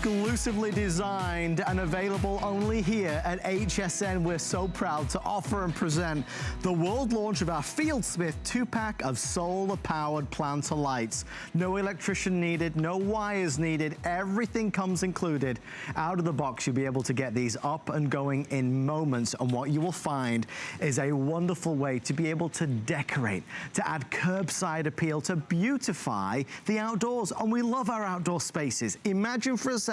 exclusively designed and available only here at HSN. We're so proud to offer and present the world launch of our Fieldsmith two-pack of solar-powered planter lights. No electrician needed, no wires needed, everything comes included. Out of the box, you'll be able to get these up and going in moments, and what you will find is a wonderful way to be able to decorate, to add curbside appeal, to beautify the outdoors. And we love our outdoor spaces. Imagine for a second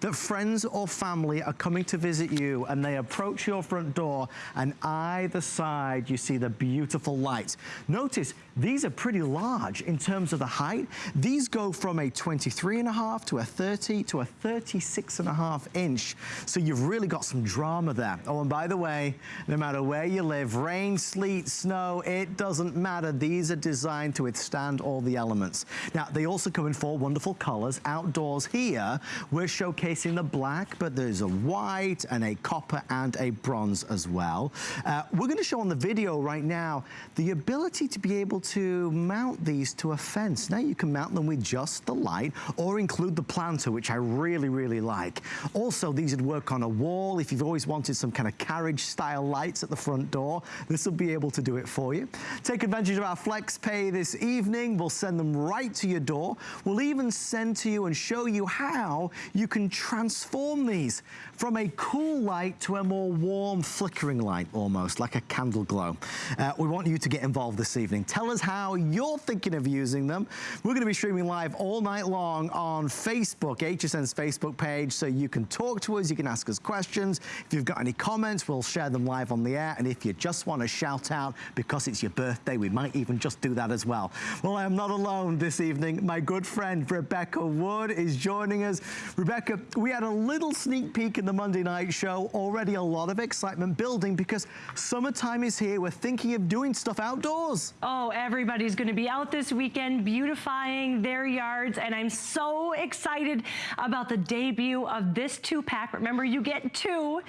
that friends or family are coming to visit you and they approach your front door and either side you see the beautiful lights. Notice these are pretty large in terms of the height. These go from a 23 and a half to a 30 to a 36 and a half inch. So you've really got some drama there. Oh, and by the way, no matter where you live, rain, sleet, snow, it doesn't matter. These are designed to withstand all the elements. Now, they also come in four wonderful colors. Outdoors here, we're showcasing the black, but there's a white and a copper and a bronze as well. Uh, we're gonna show on the video right now the ability to be able to mount these to a fence. Now you can mount them with just the light or include the planter, which I really, really like. Also, these would work on a wall. If you've always wanted some kind of carriage style lights at the front door, this will be able to do it for you. Take advantage of our flex pay this evening. We'll send them right to your door. We'll even send to you and show you how you can transform these from a cool light to a more warm flickering light almost, like a candle glow. Uh, we want you to get involved this evening. Tell us how you're thinking of using them. We're gonna be streaming live all night long on Facebook, HSN's Facebook page, so you can talk to us, you can ask us questions. If you've got any comments, we'll share them live on the air. And if you just want to shout out because it's your birthday, we might even just do that as well. Well, I am not alone this evening. My good friend Rebecca Wood is joining us. Rebecca, we had a little sneak peek in the Monday night show. Already a lot of excitement building because summertime is here. We're thinking of doing stuff outdoors. Oh, everybody's going to be out this weekend beautifying their yards. And I'm so excited about the debut of this two pack. Remember, you get two.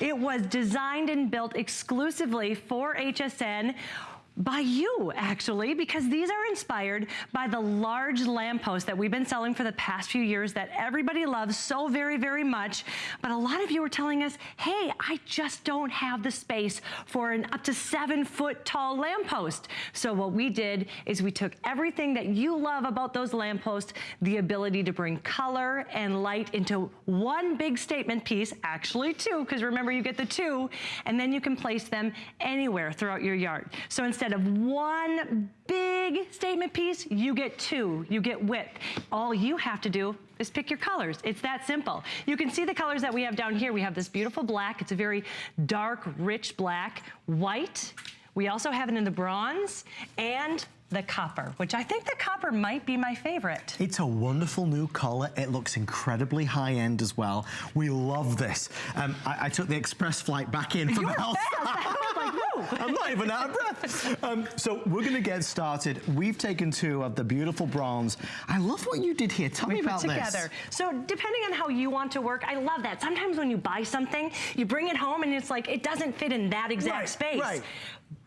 It was designed and built exclusively for HSN by you actually because these are inspired by the large lampposts that we've been selling for the past few years that everybody loves so very very much. But a lot of you are telling us hey I just don't have the space for an up to seven foot tall lamppost. So what we did is we took everything that you love about those lampposts the ability to bring color and light into one big statement piece actually two because remember you get the two and then you can place them anywhere throughout your yard. So instead instead of one big statement piece, you get two, you get width. All you have to do is pick your colors. It's that simple. You can see the colors that we have down here. We have this beautiful black. It's a very dark, rich black, white. We also have it in the bronze and the copper, which I think the copper might be my favorite. It's a wonderful new color. It looks incredibly high-end as well. We love this. Um, I, I, took the express flight back in from You're I'm not even out of breath. Um, so we're going to get started. We've taken two of the beautiful bronze. I love what you did here. Tell we me about together. this. So depending on how you want to work, I love that. Sometimes when you buy something, you bring it home and it's like, it doesn't fit in that exact right, space. Right.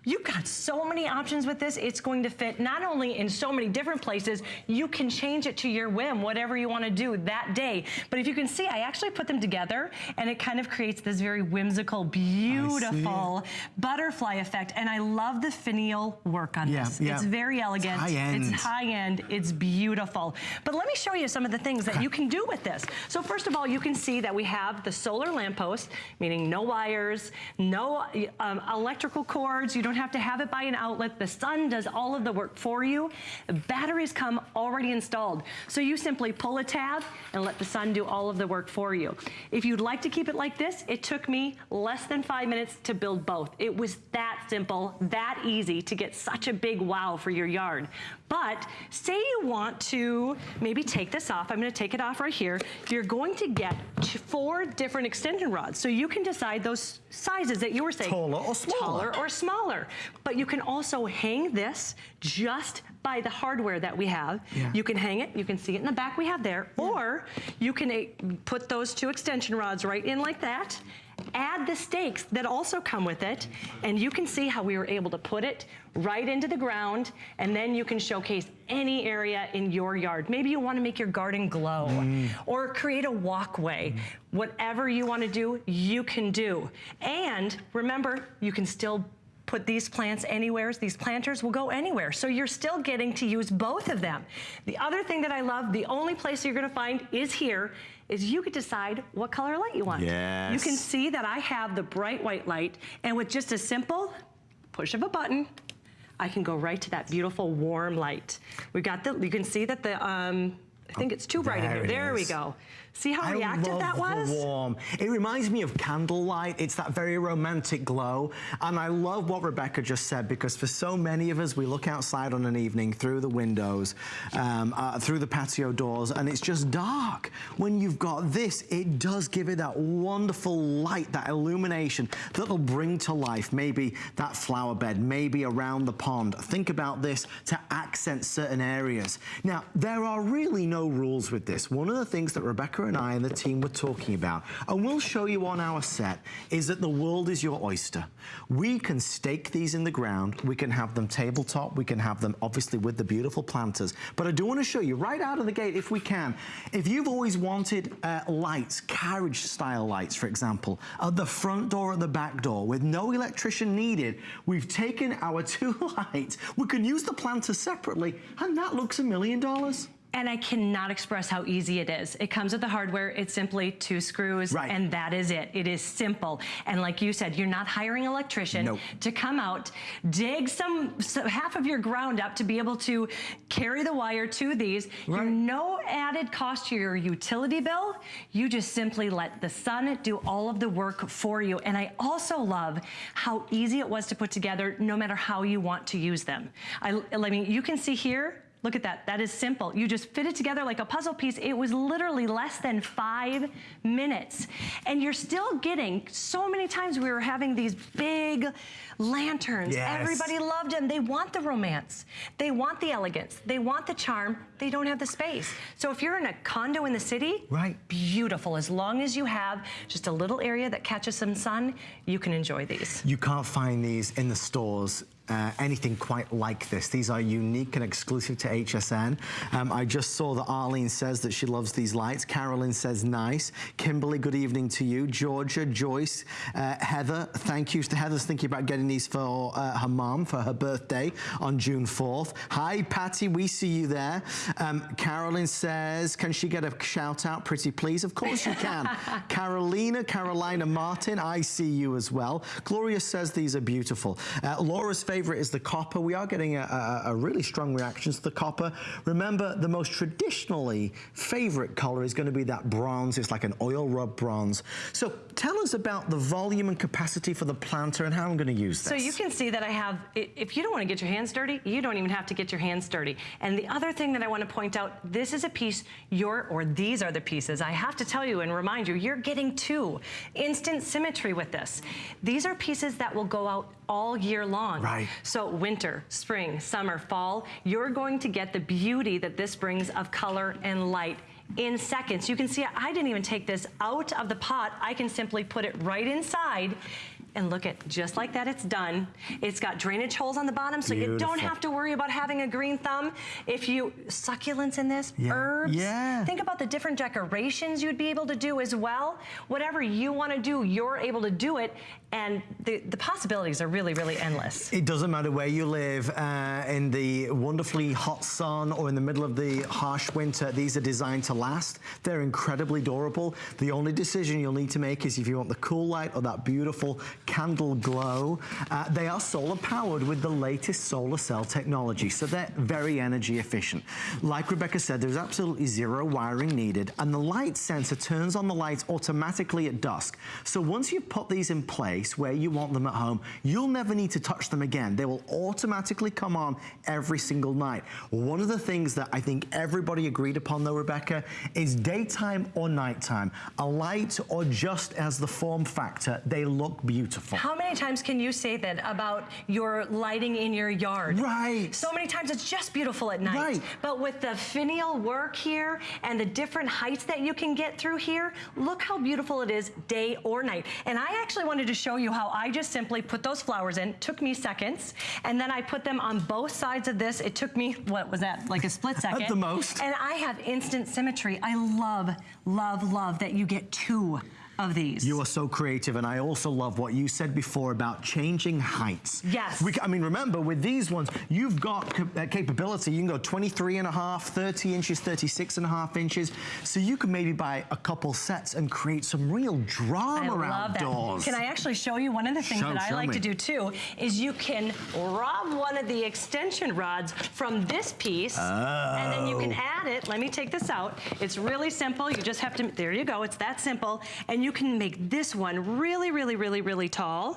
You've got so many options with this. It's going to fit not only in so many different places, you can change it to your whim, whatever you want to do that day. But if you can see, I actually put them together and it kind of creates this very whimsical, beautiful butterfly effect. And I love the finial work on yeah, this. Yeah. It's very elegant. It's high end. It's high end. It's beautiful. But let me show you some of the things that you can do with this. So first of all, you can see that we have the solar lamppost, meaning no wires, no um, electrical cords. You don't don't have to have it by an outlet. The sun does all of the work for you. The batteries come already installed. So you simply pull a tab and let the sun do all of the work for you. If you'd like to keep it like this, it took me less than five minutes to build both. It was that simple, that easy to get such a big wow for your yard. But say you want to maybe take this off. I'm gonna take it off right here. You're going to get four different extension rods. So you can decide those sizes that you were saying. Taller or smaller. Taller or smaller. But you can also hang this just by the hardware that we have. Yeah. You can hang it, you can see it in the back we have there, yeah. or you can put those two extension rods right in like that, add the stakes that also come with it, and you can see how we were able to put it right into the ground, and then you can showcase any area in your yard. Maybe you wanna make your garden glow, mm. or create a walkway. Mm. Whatever you wanna do, you can do. And remember, you can still put these plants anywhere. These planters will go anywhere. So you're still getting to use both of them. The other thing that I love, the only place you're gonna find is here, is you could decide what color light you want. Yes. You can see that I have the bright white light, and with just a simple push of a button, I can go right to that beautiful warm light. We've got the, you can see that the, um, I think it's too bright in here. There we go. See how I reactive that was? warm. It reminds me of candlelight. It's that very romantic glow. And I love what Rebecca just said because for so many of us, we look outside on an evening through the windows, um, uh, through the patio doors, and it's just dark. When you've got this, it does give it that wonderful light, that illumination that'll bring to life maybe that flower bed, maybe around the pond. Think about this to accent certain areas. Now, there are really no rules with this. One of the things that Rebecca and I and the team were talking about, and we'll show you on our set, is that the world is your oyster. We can stake these in the ground, we can have them tabletop, we can have them obviously with the beautiful planters, but I do want to show you right out of the gate, if we can, if you've always wanted uh, lights, carriage style lights, for example, at the front door or the back door with no electrician needed, we've taken our two lights, we can use the planter separately, and that looks a million dollars and I cannot express how easy it is. It comes with the hardware. It's simply two screws, right. and that is it. It is simple. And like you said, you're not hiring an electrician nope. to come out, dig some, some, half of your ground up to be able to carry the wire to these. Right. You're no added cost to your utility bill. You just simply let the sun do all of the work for you. And I also love how easy it was to put together no matter how you want to use them. I, I mean, you can see here, Look at that, that is simple. You just fit it together like a puzzle piece. It was literally less than five minutes. And you're still getting, so many times we were having these big lanterns. Yes. Everybody loved them. They want the romance. They want the elegance. They want the charm. They don't have the space. So if you're in a condo in the city, right. beautiful. As long as you have just a little area that catches some sun, you can enjoy these. You can't find these in the stores uh, anything quite like this. These are unique and exclusive to HSN. Um, I just saw that Arlene says that she loves these lights. Carolyn says nice. Kimberly, good evening to you. Georgia, Joyce, uh, Heather, thank you. So Heather's thinking about getting these for uh, her mom for her birthday on June 4th. Hi, Patty, we see you there. Um, Carolyn says, can she get a shout out, pretty please? Of course you can. Carolina, Carolina Martin, I see you as well. Gloria says these are beautiful. Uh, Laura's favorite is the copper. We are getting a, a, a really strong reaction to the copper. Remember, the most traditionally favorite color is going to be that bronze. It's like an oil rub bronze. So tell us about the volume and capacity for the planter and how I'm going to use this. So you can see that I have, if you don't want to get your hands dirty, you don't even have to get your hands dirty. And the other thing that I want to point out, this is a piece, your, or these are the pieces. I have to tell you and remind you, you're getting two. Instant symmetry with this. These are pieces that will go out all year long. Right. So winter, spring, summer, fall, you're going to get the beauty that this brings of color and light in seconds. You can see I didn't even take this out of the pot. I can simply put it right inside and look at, just like that, it's done. It's got drainage holes on the bottom, so Beautiful. you don't have to worry about having a green thumb. If you, succulents in this, yeah. herbs. Yeah. Think about the different decorations you'd be able to do as well. Whatever you want to do, you're able to do it. And the, the possibilities are really, really endless. It doesn't matter where you live, uh, in the wonderfully hot sun or in the middle of the harsh winter, these are designed to last. They're incredibly durable. The only decision you'll need to make is if you want the cool light or that beautiful candle glow. Uh, they are solar powered with the latest solar cell technology, so they're very energy efficient. Like Rebecca said, there's absolutely zero wiring needed, and the light sensor turns on the lights automatically at dusk. So once you've put these in place, space where you want them at home. You'll never need to touch them again. They will automatically come on every single night. One of the things that I think everybody agreed upon though, Rebecca, is daytime or nighttime, a light or just as the form factor, they look beautiful. How many times can you say that about your lighting in your yard? Right. So many times it's just beautiful at night. Right. But with the finial work here and the different heights that you can get through here, look how beautiful it is day or night. And I actually wanted to show you how I just simply put those flowers in, took me seconds, and then I put them on both sides of this. It took me, what was that, like a split second? At the most. And I have instant symmetry. I love, love, love that you get two of these. You are so creative, and I also love what you said before about changing heights. Yes. We, I mean, remember, with these ones, you've got uh, capability. You can go 23 and a half, 30 inches, 36 and a half inches. So you can maybe buy a couple sets and create some real drama I love outdoors. That. Can I actually show you one of the things Show- that I like me. to do too is you can rob one of the extension rods from this piece and then you can Oh. add it. Let me take this out. It's really simple. You just have to, there you go. It's that simple. And you can make this one really, really, really, really tall.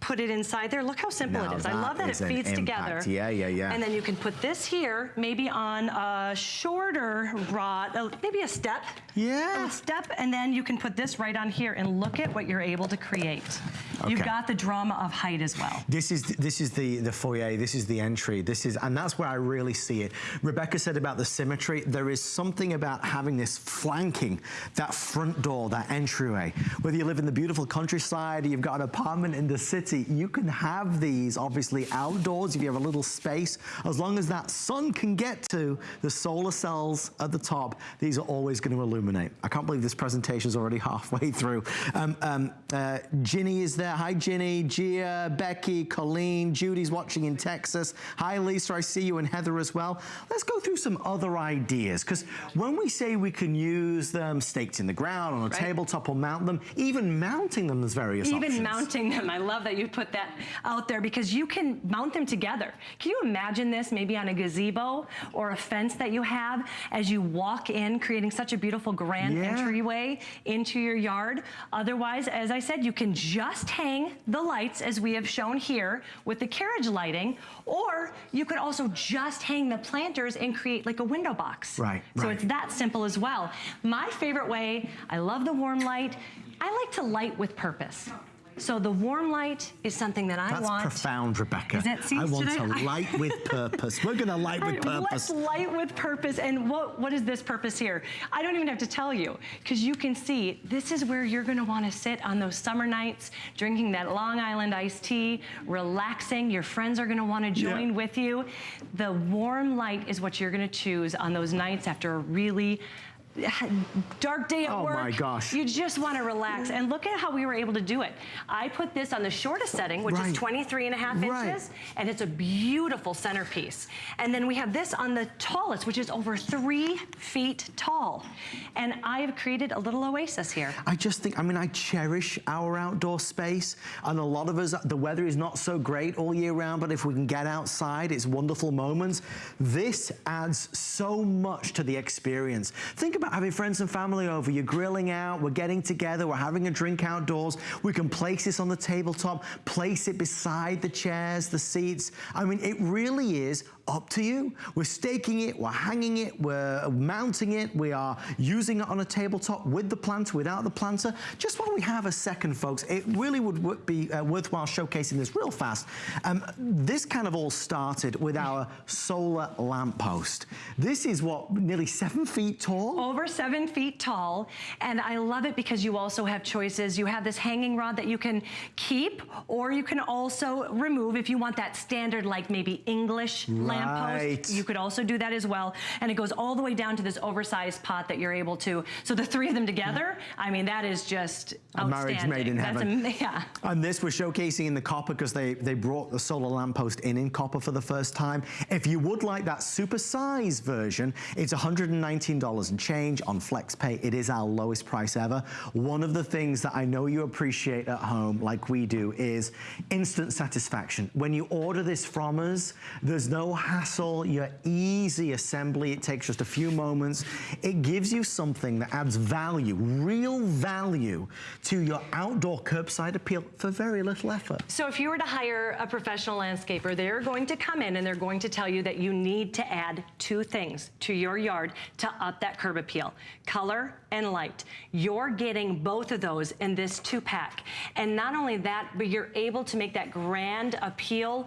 Put it inside there. Look how simple Now it is. I love that it feeds together. Yeah, yeah, yeah. And then you can put this here, maybe on a shorter rod, maybe a step. Yeah. A step, and then you can put this right on here and look at what you're able to create. You've got the drama of height as well. This is this is the the foyer. This is the entry. This is and that's where I really see it. Rebecca said about the symmetry. There is something about having this flanking that front door, that entryway. Whether you live in the beautiful countryside, or you've got an apartment in the city, you can have these obviously outdoors if you have a little space. As long as that sun can get to the solar cells at the top, these are always going to illuminate. I can't believe this presentation is already halfway through. Um, um, uh, Ginny is there. Hi, Ginny, Gia, Becky, Colleen, Judy's watching in Texas. Hi, Lisa, I see you, and Heather as well. Let's go through some other ideas, because when we say we can use them staked in the ground, on a Right. tabletop, or mount them, even mounting them, there's various Even options. mounting them, I love that you put that out there because you can mount them together. Can you imagine this maybe on a gazebo or a fence that you have as you walk in, creating such a beautiful grand Yeah. entryway into your yard? Otherwise, as I said, you can just hang the lights as we have shown here with the carriage lighting, or you could also just hang the planters and create like a window box. Right, So right. it's that simple as well. My favorite way, I love the warm light. I like to light with purpose. So the warm light is something that I That's want. profound, Rebecca. Is that- see, I want to light with purpose. We're going to light with purpose. Let's light with purpose. And what, what is this purpose here? I don't even have to tell you because you can see this is where you're going to want to sit on those summer nights, drinking that Long Island iced tea, relaxing. Your friends are going to want to join Yeah. with you. The warm light is what you're going to choose on those nights after a really dark day at Oh work. my gosh. You just want to relax. And look at how we were able to do it. I put this on the shortest setting, which Right. is 23 and a half Right. inches and it's a beautiful centerpiece. And then we have this on the tallest, which is over three feet tall. And I have created a little oasis here. I just think, I mean, I cherish our outdoor space. And a lot of us, the weather is not so great all year round, but if we can get outside, it's wonderful moments. This adds so much to the experience. Think about having friends and family over. You're grilling out, we're getting together, we're having a drink outdoors. We can place this on the tabletop, place it beside the chairs, the seats. I mean, it really is up to you. We're staking it, we're hanging it, we're mounting it, we are using it on a tabletop with the planter, without the planter. Just while we have a second, folks, it really would be uh, worthwhile showcasing this real fast. Um, this kind of all started with our solar lamppost. This is what, nearly seven feet tall? Over seven feet tall. And I love it because you also have choices. You have this hanging rod that you can keep, or you can also remove if you want that standard, like maybe English Right. Lamppost. You could also do that as well. And it goes all the way down to this oversized pot that you're able to. So the three of them together, I mean, that is just A marriage made in heaven. am- yeah. And this we're showcasing in the copper because they, they brought the solar lamppost in in copper for the first time. If you would like that super size version, it's $119 and change on FlexPay. It is our lowest price ever. One of the things that I know you appreciate at home, like we do, is instant satisfaction. When you order this from us, there's no hassle, your easy assembly. It takes just a few moments. It gives you something that adds value, real value to your outdoor curbside appeal for very little effort. So if you were to hire a professional landscaper, they're going to come in and they're going to tell you that you need to add two things to your yard to up that curb appeal, color and light. You're getting both of those in this two pack. And not only that, but you're able to make that grand appeal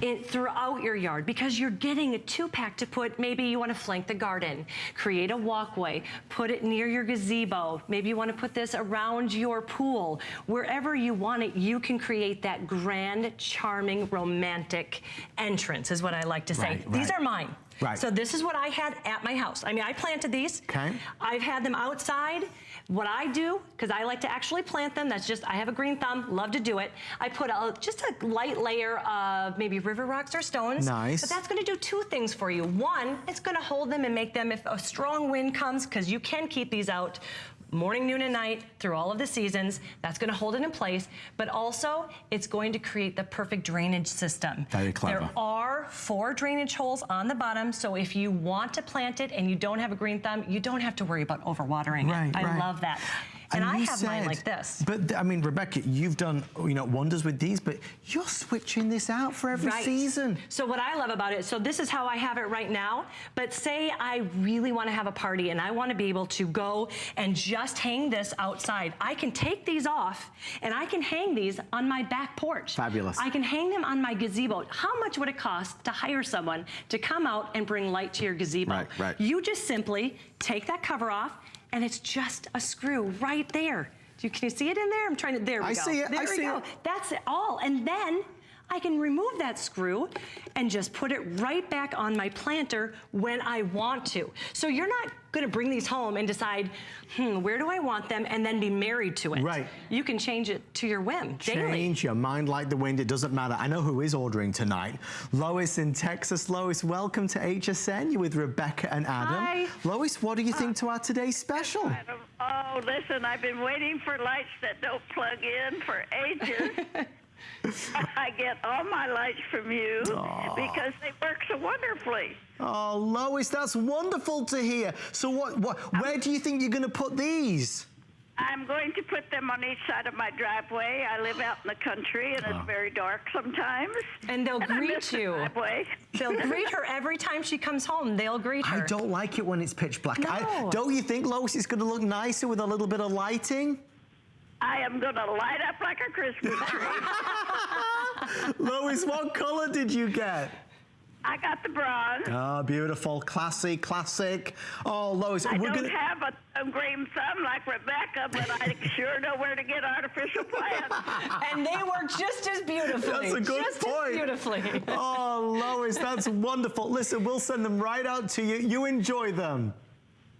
in, throughout your yard because you're getting a two pack to put, maybe you wanna flank the garden, create a walkway, put it near your gazebo. Maybe you wanna put this around your pool. Wherever you want it, you can create that grand, charming, romantic entrance is what I like to say. Right, These right. are mine. Right. So this is what I had at my house. I mean, I planted these. Okay. I've had them outside. What I do, because I like to actually plant them, that's just, I have a green thumb, love to do it. I put a, just a light layer of maybe river rocks or stones. Nice. But that's gonna do two things for you. One, it's gonna hold them and make them, if a strong wind comes, because you can keep these out morning, noon, and night through all of the seasons. That's gonna hold it in place, but also it's going to create the perfect drainage system. Very clever. There are four drainage holes on the bottom, so if you want to plant it and you don't have a green thumb, you don't have to worry about overwatering Right, it. I right. love that. And, I you have mine said- like this. But I mean, Rebecca, you've done you know wonders with these, but you're switching this out for every Right. season. So what I love about it, so this is how I have it right now, but say I really want to have a party and I want to be able to go and just hang this outside. I can take these off and I can hang these on my back porch. Fabulous. I can hang them on my gazebo. How much would it cost to hire someone to come out and bring light to your gazebo? Right, right. You just simply take that cover off and it's just a screw right there. Do you, can you see it in there? I'm trying to, there we I go. see it, There I we see go. it. That's it all. And then I can remove that screw and just put it right back on my planter when I want to. So you're not gonna bring these home and decide, hmm, where do I want them and then be married to it. Right. You can change it to your whim daily. Change your mind like the wind. It doesn't matter. I know who is ordering tonight. Lois in Texas. Lois, welcome to HSN. You're with Rebecca and Adam. Hi. Lois, what do you think to our today's special? Adam, Oh, listen, I've been waiting for lights that don't plug in for ages. I get all my lights from you because they work so wonderfully. Oh, Lois, that's wonderful to hear. So what, what where do you think you're going to put these? I'm going to put them on each side of my driveway. I live out in the country and it's ah. very dark sometimes. And they'll I greet miss the you. They'll greet her every time she comes home. They'll greet her. I don't like it when it's pitch black. I, don't you think, Lois, it's going to look nicer with a little bit of lighting? I am going to light up like a Christmas tree. Lois, what color did you get? I got the bronze. Oh, beautiful. Classy, classic. Oh, Lois, I we're don't going to... have a, a green thumb like Rebecca, but I sure know where to get artificial plants. And they work just as beautifully. That's a good just point. as beautifully. Oh, Lois, that's wonderful. Listen, we'll send them right out to you. You enjoy them.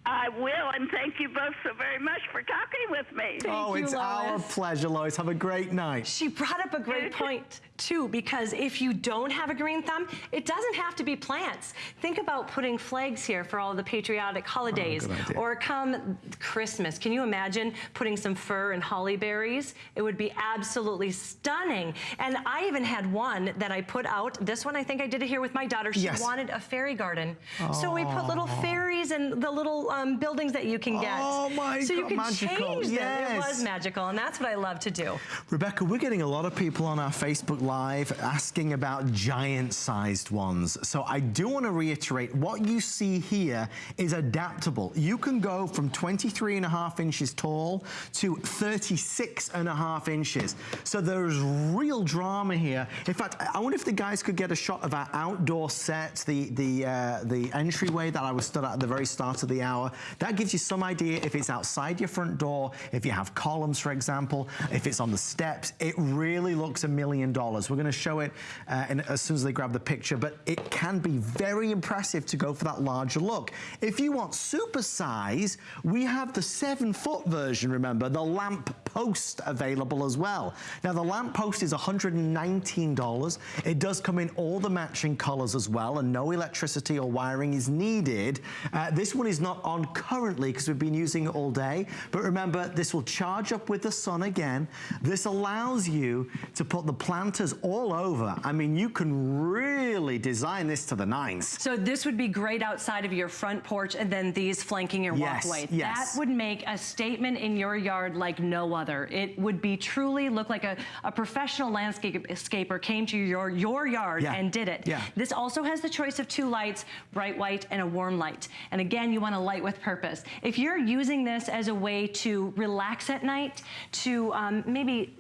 I will, and thank you both so very much for talking with me. oh, you, it's our pleasure, Lois. Have a great night. She brought up a great point too, because if you don't have a green thumb, it doesn't have to be plants. Think about putting flags here for all the patriotic oh, holidays, Oh, or come Christmas. Can you imagine putting some fir and holly berries? It would be absolutely stunning. And I even had one that I put out. This one, I think I did it here with my daughter. She Yes. wanted a fairy garden, so we put little fairies and the little um, buildings that you can get. Oh, my So you can magical. change them. It was magical, and that's what I love to do. Rebecca, we're getting a lot of people on our Facebook Live asking about giant-sized ones. So I do want to reiterate, what you see here is adaptable. You can go from 23 and a half inches tall to 36 and a half inches. So there's real drama here. In fact, I wonder if the guys could get a shot of our outdoor set, the, the, uh, the entryway that I was stood at at the very start of the hour. That gives you some idea if it's outside your front door, if you have columns, for example, if it's on the steps. It really looks a million dollars. We're going to show it uh, in, as soon as they grab the picture, but it can be very impressive to go for that larger look. If you want super size, we have the seven foot version, remember, the lamp post available as well. Now the lamp post is $119. It does come in all the matching colors as well and no electricity or wiring is needed. Uh, this one is not on currently because we've been using it all day. But remember, this will charge up with the sun again. This allows you to put the planters all over. I mean, you can really design this to the nines. So this would be great outside of your front porch and then these flanking your yes, walkway. Yes. That would make a statement in your yard like no other. It would be truly look like a, a professional landscaper came to your, your yard yeah. and did it. Yeah. This also has the choice of two lights, bright white and a warm light. And again, you want a light with purpose. If you're using this as a way to relax at night, to um, maybe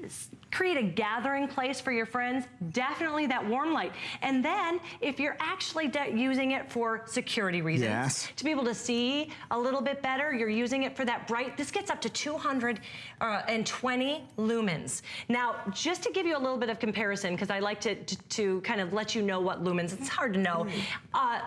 create a gathering place for your friends, definitely that warm light. And then if you're actually using it for security reasons, yes. to be able to see a little bit better, you're using it for that bright, this gets up to 220 uh, lumens. Now, just to give you a little bit of comparison, because I like to, to, to, kind of let you know what lumens, it's hard to know. Mm. Uh,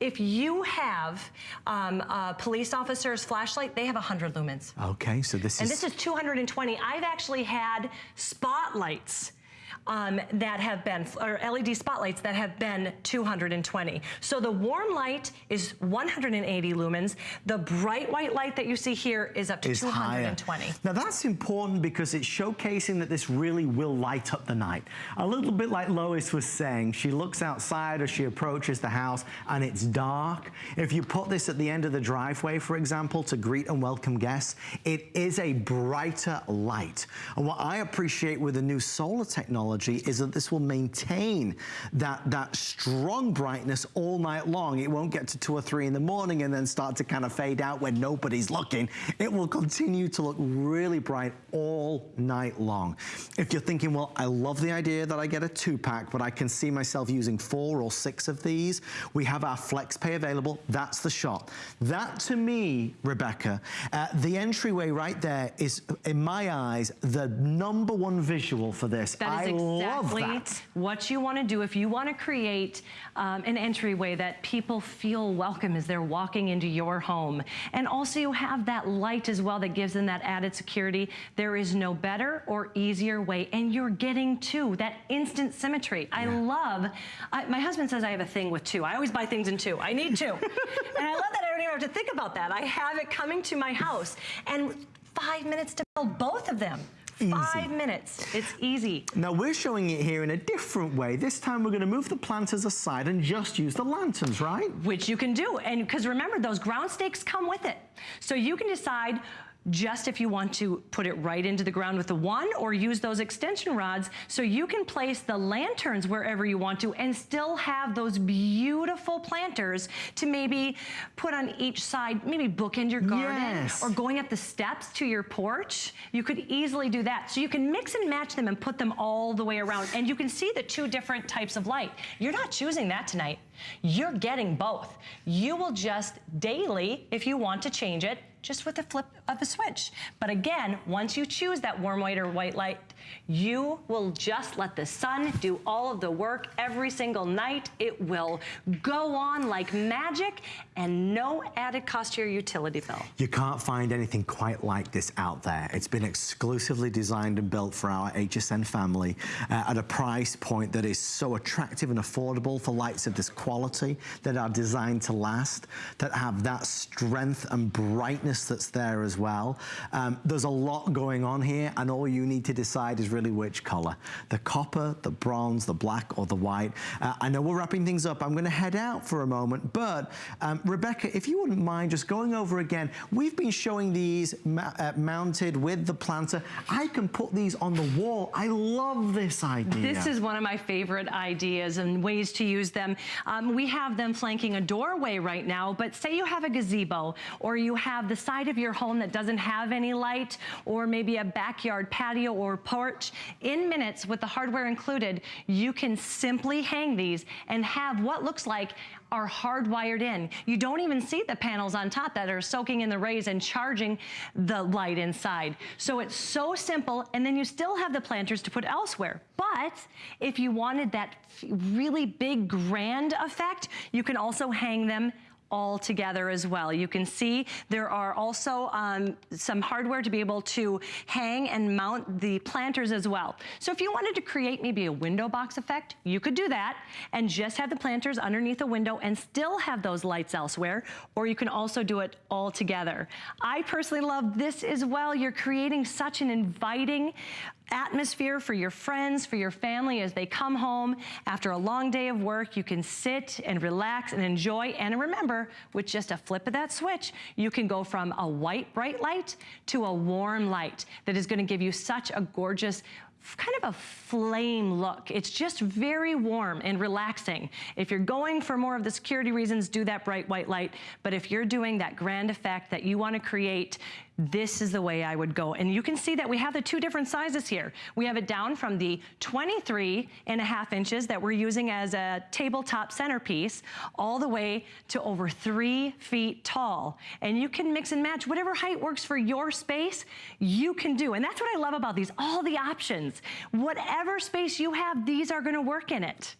if you have um, a police officer's flashlight, they have 100 lumens. Okay, so this and is... And this is 220. I've actually had spotlights um, that have been, or LED spotlights that have been 220. So the warm light is 180 lumens. The bright white light that you see here is up to is 220. Higher. Now that's important because it's showcasing that this really will light up the night. A little bit like Lois was saying, she looks outside as she approaches the house and it's dark. If you put this at the end of the driveway, for example, to greet and welcome guests, it is a brighter light. And what I appreciate with the new solar technology technology is that this will maintain that, that strong brightness all night long. It won't get to two or three in the morning and then start to kind of fade out when nobody's looking. It will continue to look really bright all night long. If you're thinking, well, I love the idea that I get a two pack, but I can see myself using four or six of these, we have our flex pay available. That's the shot. That to me, Rebecca, uh, the entryway right there is, in my eyes, the number one visual for this. That is I exactly what you want to do if you want to create um, an entryway that people feel welcome as they're walking into your home. And also you have that light as well that gives them that added security. There is no better or easier way. And you're getting two, that instant symmetry. Yeah. I love, I, my husband says I have a thing with two. I always buy things in two. I need two. and I love that I don't even have to think about that. I have it coming to my house. And five minutes to build both of them. Easy. Five minutes. It's easy. Now we're showing it here in a different way. This time we're going to move the planters aside and just use the lanterns, right? Which you can do. And because remember, those ground stakes come with it. So you can decide just if you want to put it right into the ground with the one or use those extension rods so you can place the lanterns wherever you want to and still have those beautiful planters to maybe put on each side, maybe bookend your garden yes. or going up the steps to your porch. You could easily do that. So you can mix and match them and put them all the way around and you can see the two different types of light. You're not choosing that tonight. You're getting both. You will just daily, if you want to change it, just with a flip of a switch. But again, once you choose that warm white or white light, you will just let the sun do all of the work every single night. It will go on like magic and no added cost to your utility bill. You can't find anything quite like this out there. It's been exclusively designed and built for our HSN family uh, at a price point that is so attractive and affordable for lights of this quality that are designed to last, that have that strength and brightness that's there as well. Um, there's a lot going on here and all you need to decide is really which color. The copper, the bronze, the black or the white. Uh, I know we're wrapping things up. I'm gonna head out for a moment, but um, Rebecca, if you wouldn't mind just going over again, we've been showing these uh, mounted with the planter. I can put these on the wall. I love this idea. This is one of my favorite ideas and ways to use them. Um, we have them flanking a doorway right now, but say you have a gazebo or you have the side of your home that doesn't have any light or maybe a backyard patio or porch, in minutes with the hardware included, you can simply hang these and have what looks like are hardwired in. You don't even see the panels on top that are soaking in the rays and charging the light inside. So it's so simple, and then you still have the planters to put elsewhere. But if you wanted that really big, grand effect, you can also hang them all together as well. You can see there are also um, some hardware to be able to hang and mount the planters as well. So if you wanted to create maybe a window box effect, you could do that and just have the planters underneath the window and still have those lights elsewhere, or you can also do it all together. I personally love this as well. You're creating such an inviting atmosphere for your friends, for your family as they come home after a long day of work. You can sit and relax and enjoy. And remember, with just a flip of that switch, you can go from a white bright light to a warm light that is gonna give you such a gorgeous kind of a flame look. It's just very warm and relaxing. If you're going for more of the security reasons, do that bright white light. But if you're doing that grand effect that you wanna create, this is the way I would go. And you can see that we have the two different sizes here. We have it down from the 23 and a half inches that we're using as a tabletop centerpiece all the way to over three feet tall. And you can mix and match whatever height works for your space, you can do. And that's what I love about these, all the options. Whatever space you have, these are gonna work in it.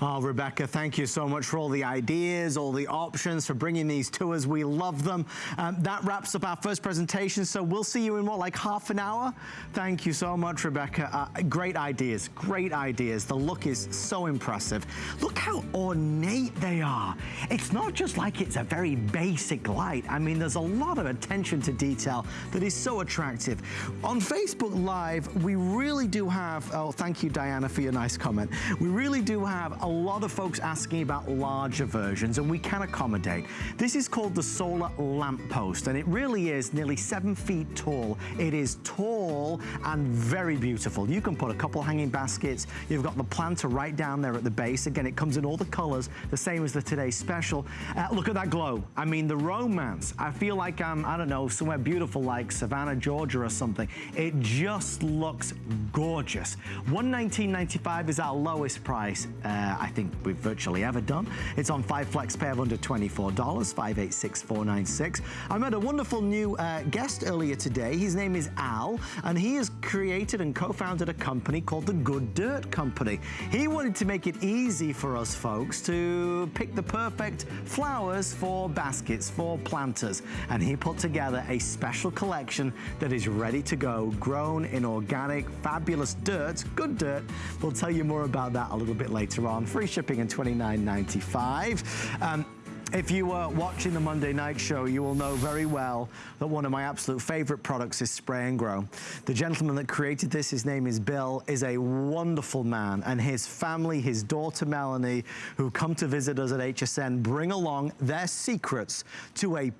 Oh, Rebecca, thank you so much for all the ideas, all the options, for bringing these to us. We love them. Um, that wraps up our first presentation, so we'll see you in what, like half an hour? Thank you so much, Rebecca. Uh, great ideas, great ideas. The look is so impressive. Look how ornate they are. It's not just like it's a very basic light. I mean, there's a lot of attention to detail that is so attractive. On Facebook Live, we really do have, oh, thank you, Diana, for your nice comment. We really do have a lot of folks asking about larger versions and we can accommodate. This is called the solar lamppost and it really is nearly seven feet tall. It is tall and very beautiful. You can put a couple hanging baskets. You've got the planter right down there at the base. Again, it comes in all the colors, the same as the today's special. Uh, look at that glow. I mean, the romance. I feel like I'm, I don't know, somewhere beautiful like Savannah, Georgia or something. It just looks gorgeous. 119.95 is our lowest price. Uh, I think we've virtually ever done. It's on five flex pay of under $24, 586496. I met a wonderful new uh, guest earlier today. His name is Al, and he has created and co-founded a company called the Good Dirt Company. He wanted to make it easy for us folks to pick the perfect flowers for baskets, for planters. And he put together a special collection that is ready to go, grown in organic, fabulous dirt, good dirt. We'll tell you more about that a little bit later on free shipping and $29.95. Um, if you were watching the Monday Night Show, you will know very well that one of my absolute favorite products is Spray and Grow. The gentleman that created this, his name is Bill, is a wonderful man. And his family, his daughter Melanie, who come to visit us at HSN, bring along their secrets to a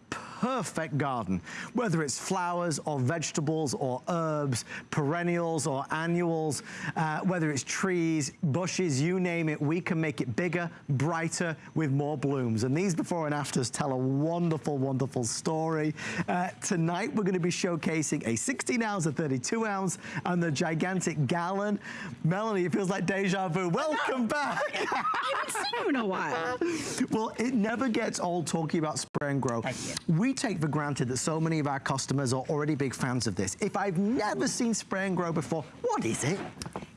perfect garden, whether it's flowers or vegetables or herbs, perennials or annuals, uh, whether it's trees, bushes, you name it, we can make it bigger, brighter, with more blooms. And these before and afters tell a wonderful, wonderful story. Uh, tonight, we're gonna be showcasing a 16 ounce, a 32 ounce, and the gigantic gallon. Melanie, it feels like deja vu. Welcome back. I haven't seen you in a while. Well, it never gets old talking about spray and grow. We take for granted that so many of our customers are already big fans of this. If I've never seen spray and grow before, what is it?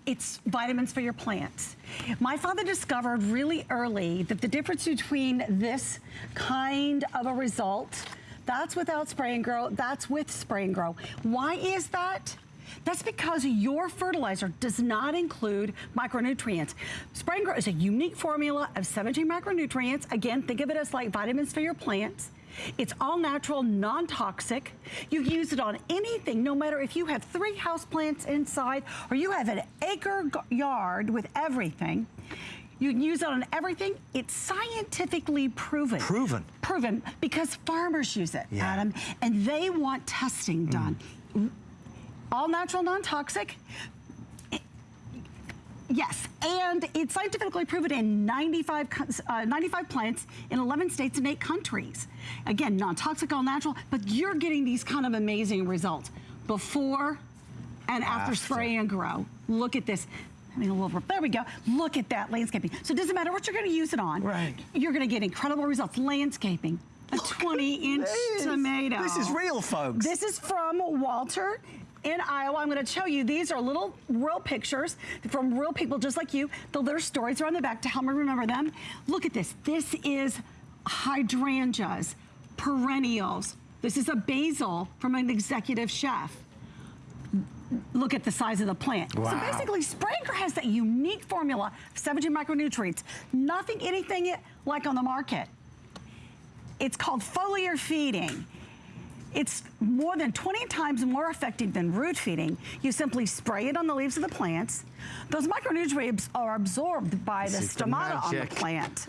It's vitamins for your plants. My father discovered really early that the difference between this kind of a result, that's without spray and grow, that's with spray and grow. Why is that? That's because your fertilizer does not include micronutrients. Spray and Grow is a unique formula of 17 micronutrients. Again, think of it as like vitamins for your plants. It's all natural, non-toxic. You use it on anything, no matter if you have three house plants inside or you have an acre yard with everything. You can use it on everything. It's scientifically proven. Proven? Proven, because farmers use it, Yeah. Adam, and they want testing done. Mm. All natural, non-toxic. Yes, and it's scientifically proven in 95, uh, 95 plants in 11 states and eight countries. Again, non-toxic, all natural, but you're getting these kind of amazing results before and after, After. spray and grow. Look at this. I mean, a little, there we go. Look at that landscaping. So it doesn't matter what you're gonna use it on. Right. You're gonna get incredible results. Landscaping, a 20 inch This- tomato. This is real, folks. This is from Walter in Iowa. I'm going to show you. These are little real pictures from real people just like you. The, their stories are on the back to help me remember them. Look at this. This is hydrangeas, perennials. This is a basil from an executive chef. Look at the size of the plant. Wow. So basically, Spray and Grow has that unique formula of 17 micronutrients. Nothing, anything like on the market. It's called foliar feeding. It's more than 20 times more effective than root feeding. You simply spray it on the leaves of the plants. Those micronutrients are absorbed by the stomata on the plant.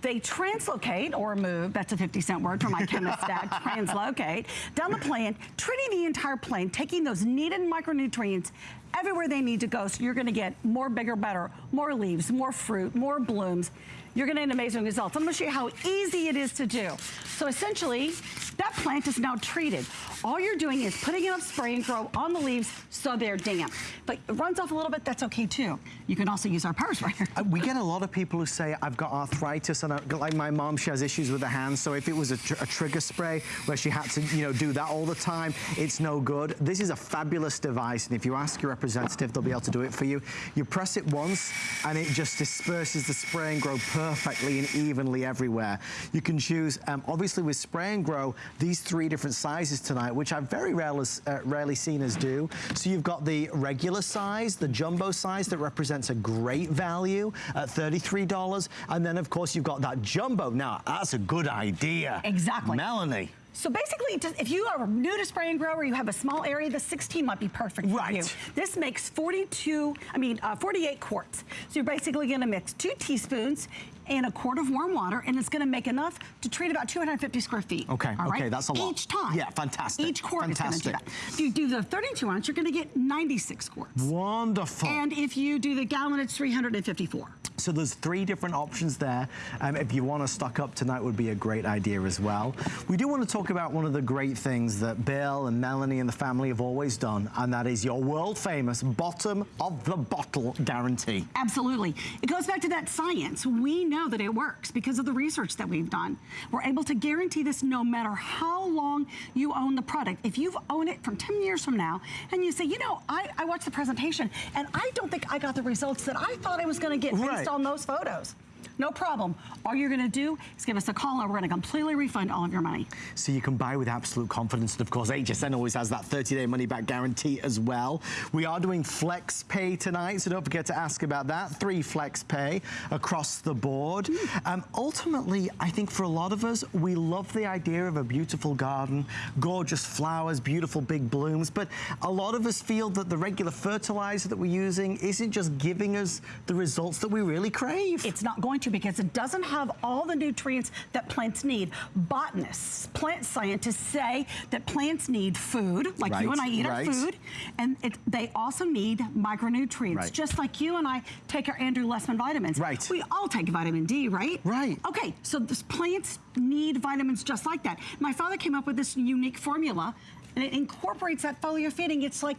They translocate or move, that's a 50 cent word for my chemist dad, translocate, down the plant, treating the entire plant, taking those needed micronutrients everywhere they need to go so you're gonna get more bigger, better, more leaves, more fruit, more blooms. You're gonna get amazing results. I'm gonna show you how easy it is to do. So essentially, that plant is now treated. All you're doing is putting enough spray and grow on the leaves so they're damp. But it runs off a little bit, that's okay too. You can also use our power sprayer. Uh, We get a lot of people who say, I've got arthritis, and I, like my mom, she has issues with her hands, so if it was a, tr a trigger spray where she had to, you know, do that all the time, it's no good. This is a fabulous device, and if you ask your representative, they'll be able to do it for you. You press it once, and it just disperses the spray and grow perfectly and evenly everywhere. You can choose, um, obviously with spray and grow, these three different sizes tonight, which I've very rarely, uh, rarely seen us do. So you've got the regular size, the jumbo size that represents a great value at $33. And then of course you've got that jumbo. Now, that's a good idea. Exactly. Melanie. So basically, if you are new to spray and grow or you have a small area, the 16 might be perfect for you. This makes 42, I mean, uh, 48 quarts. So you're basically gonna mix two teaspoons and a quart of warm water, and it's gonna make enough to treat about 250 square feet. Okay, okay, that's a lot. Each time. Yeah, fantastic, Each quart is fantastic. gonna do that. If you do the 32 ounce, you're gonna get 96 quarts. Wonderful. And if you do the gallon, it's 354. So there's three different options there. Um, if you want to stock up tonight would be a great idea as well. We do want to talk about one of the great things that Bill and Melanie and the family have always done, and that is your world famous bottom of the bottle guarantee. Absolutely. It goes back to that science. We know that it works because of the research that we've done. We're able to guarantee this no matter how long you own the product. If you've owned it from 10 years from now and you say, you know, I, I watched the presentation and I don't think I got the results that I thought I was going to get based on those photos. No problem. All you're going to do is give us a call and we're going to completely refund all of your money. So you can buy with absolute confidence. And of course, HSN always has that 30-day money-back guarantee as well. We are doing Flex Pay tonight, so don't forget to ask about that. Three Flex Pay across the board. Um, ultimately, I think for a lot of us, we love the idea of a beautiful garden, gorgeous flowers, beautiful big blooms, but a lot of us feel that the regular fertilizer that we're using isn't just giving us the results that we really crave. It's not going to because it doesn't have all the nutrients that plants need. Botanists, plant scientists say that plants need food, like you and I eat right. our food, and it, they also need micronutrients, Right. just like you and I take our Andrew Lessman vitamins. Right. We all take vitamin D, right? Right. Okay, so this plants need vitamins just like that. My father came up with this unique formula, and it incorporates that foliar feeding. It's like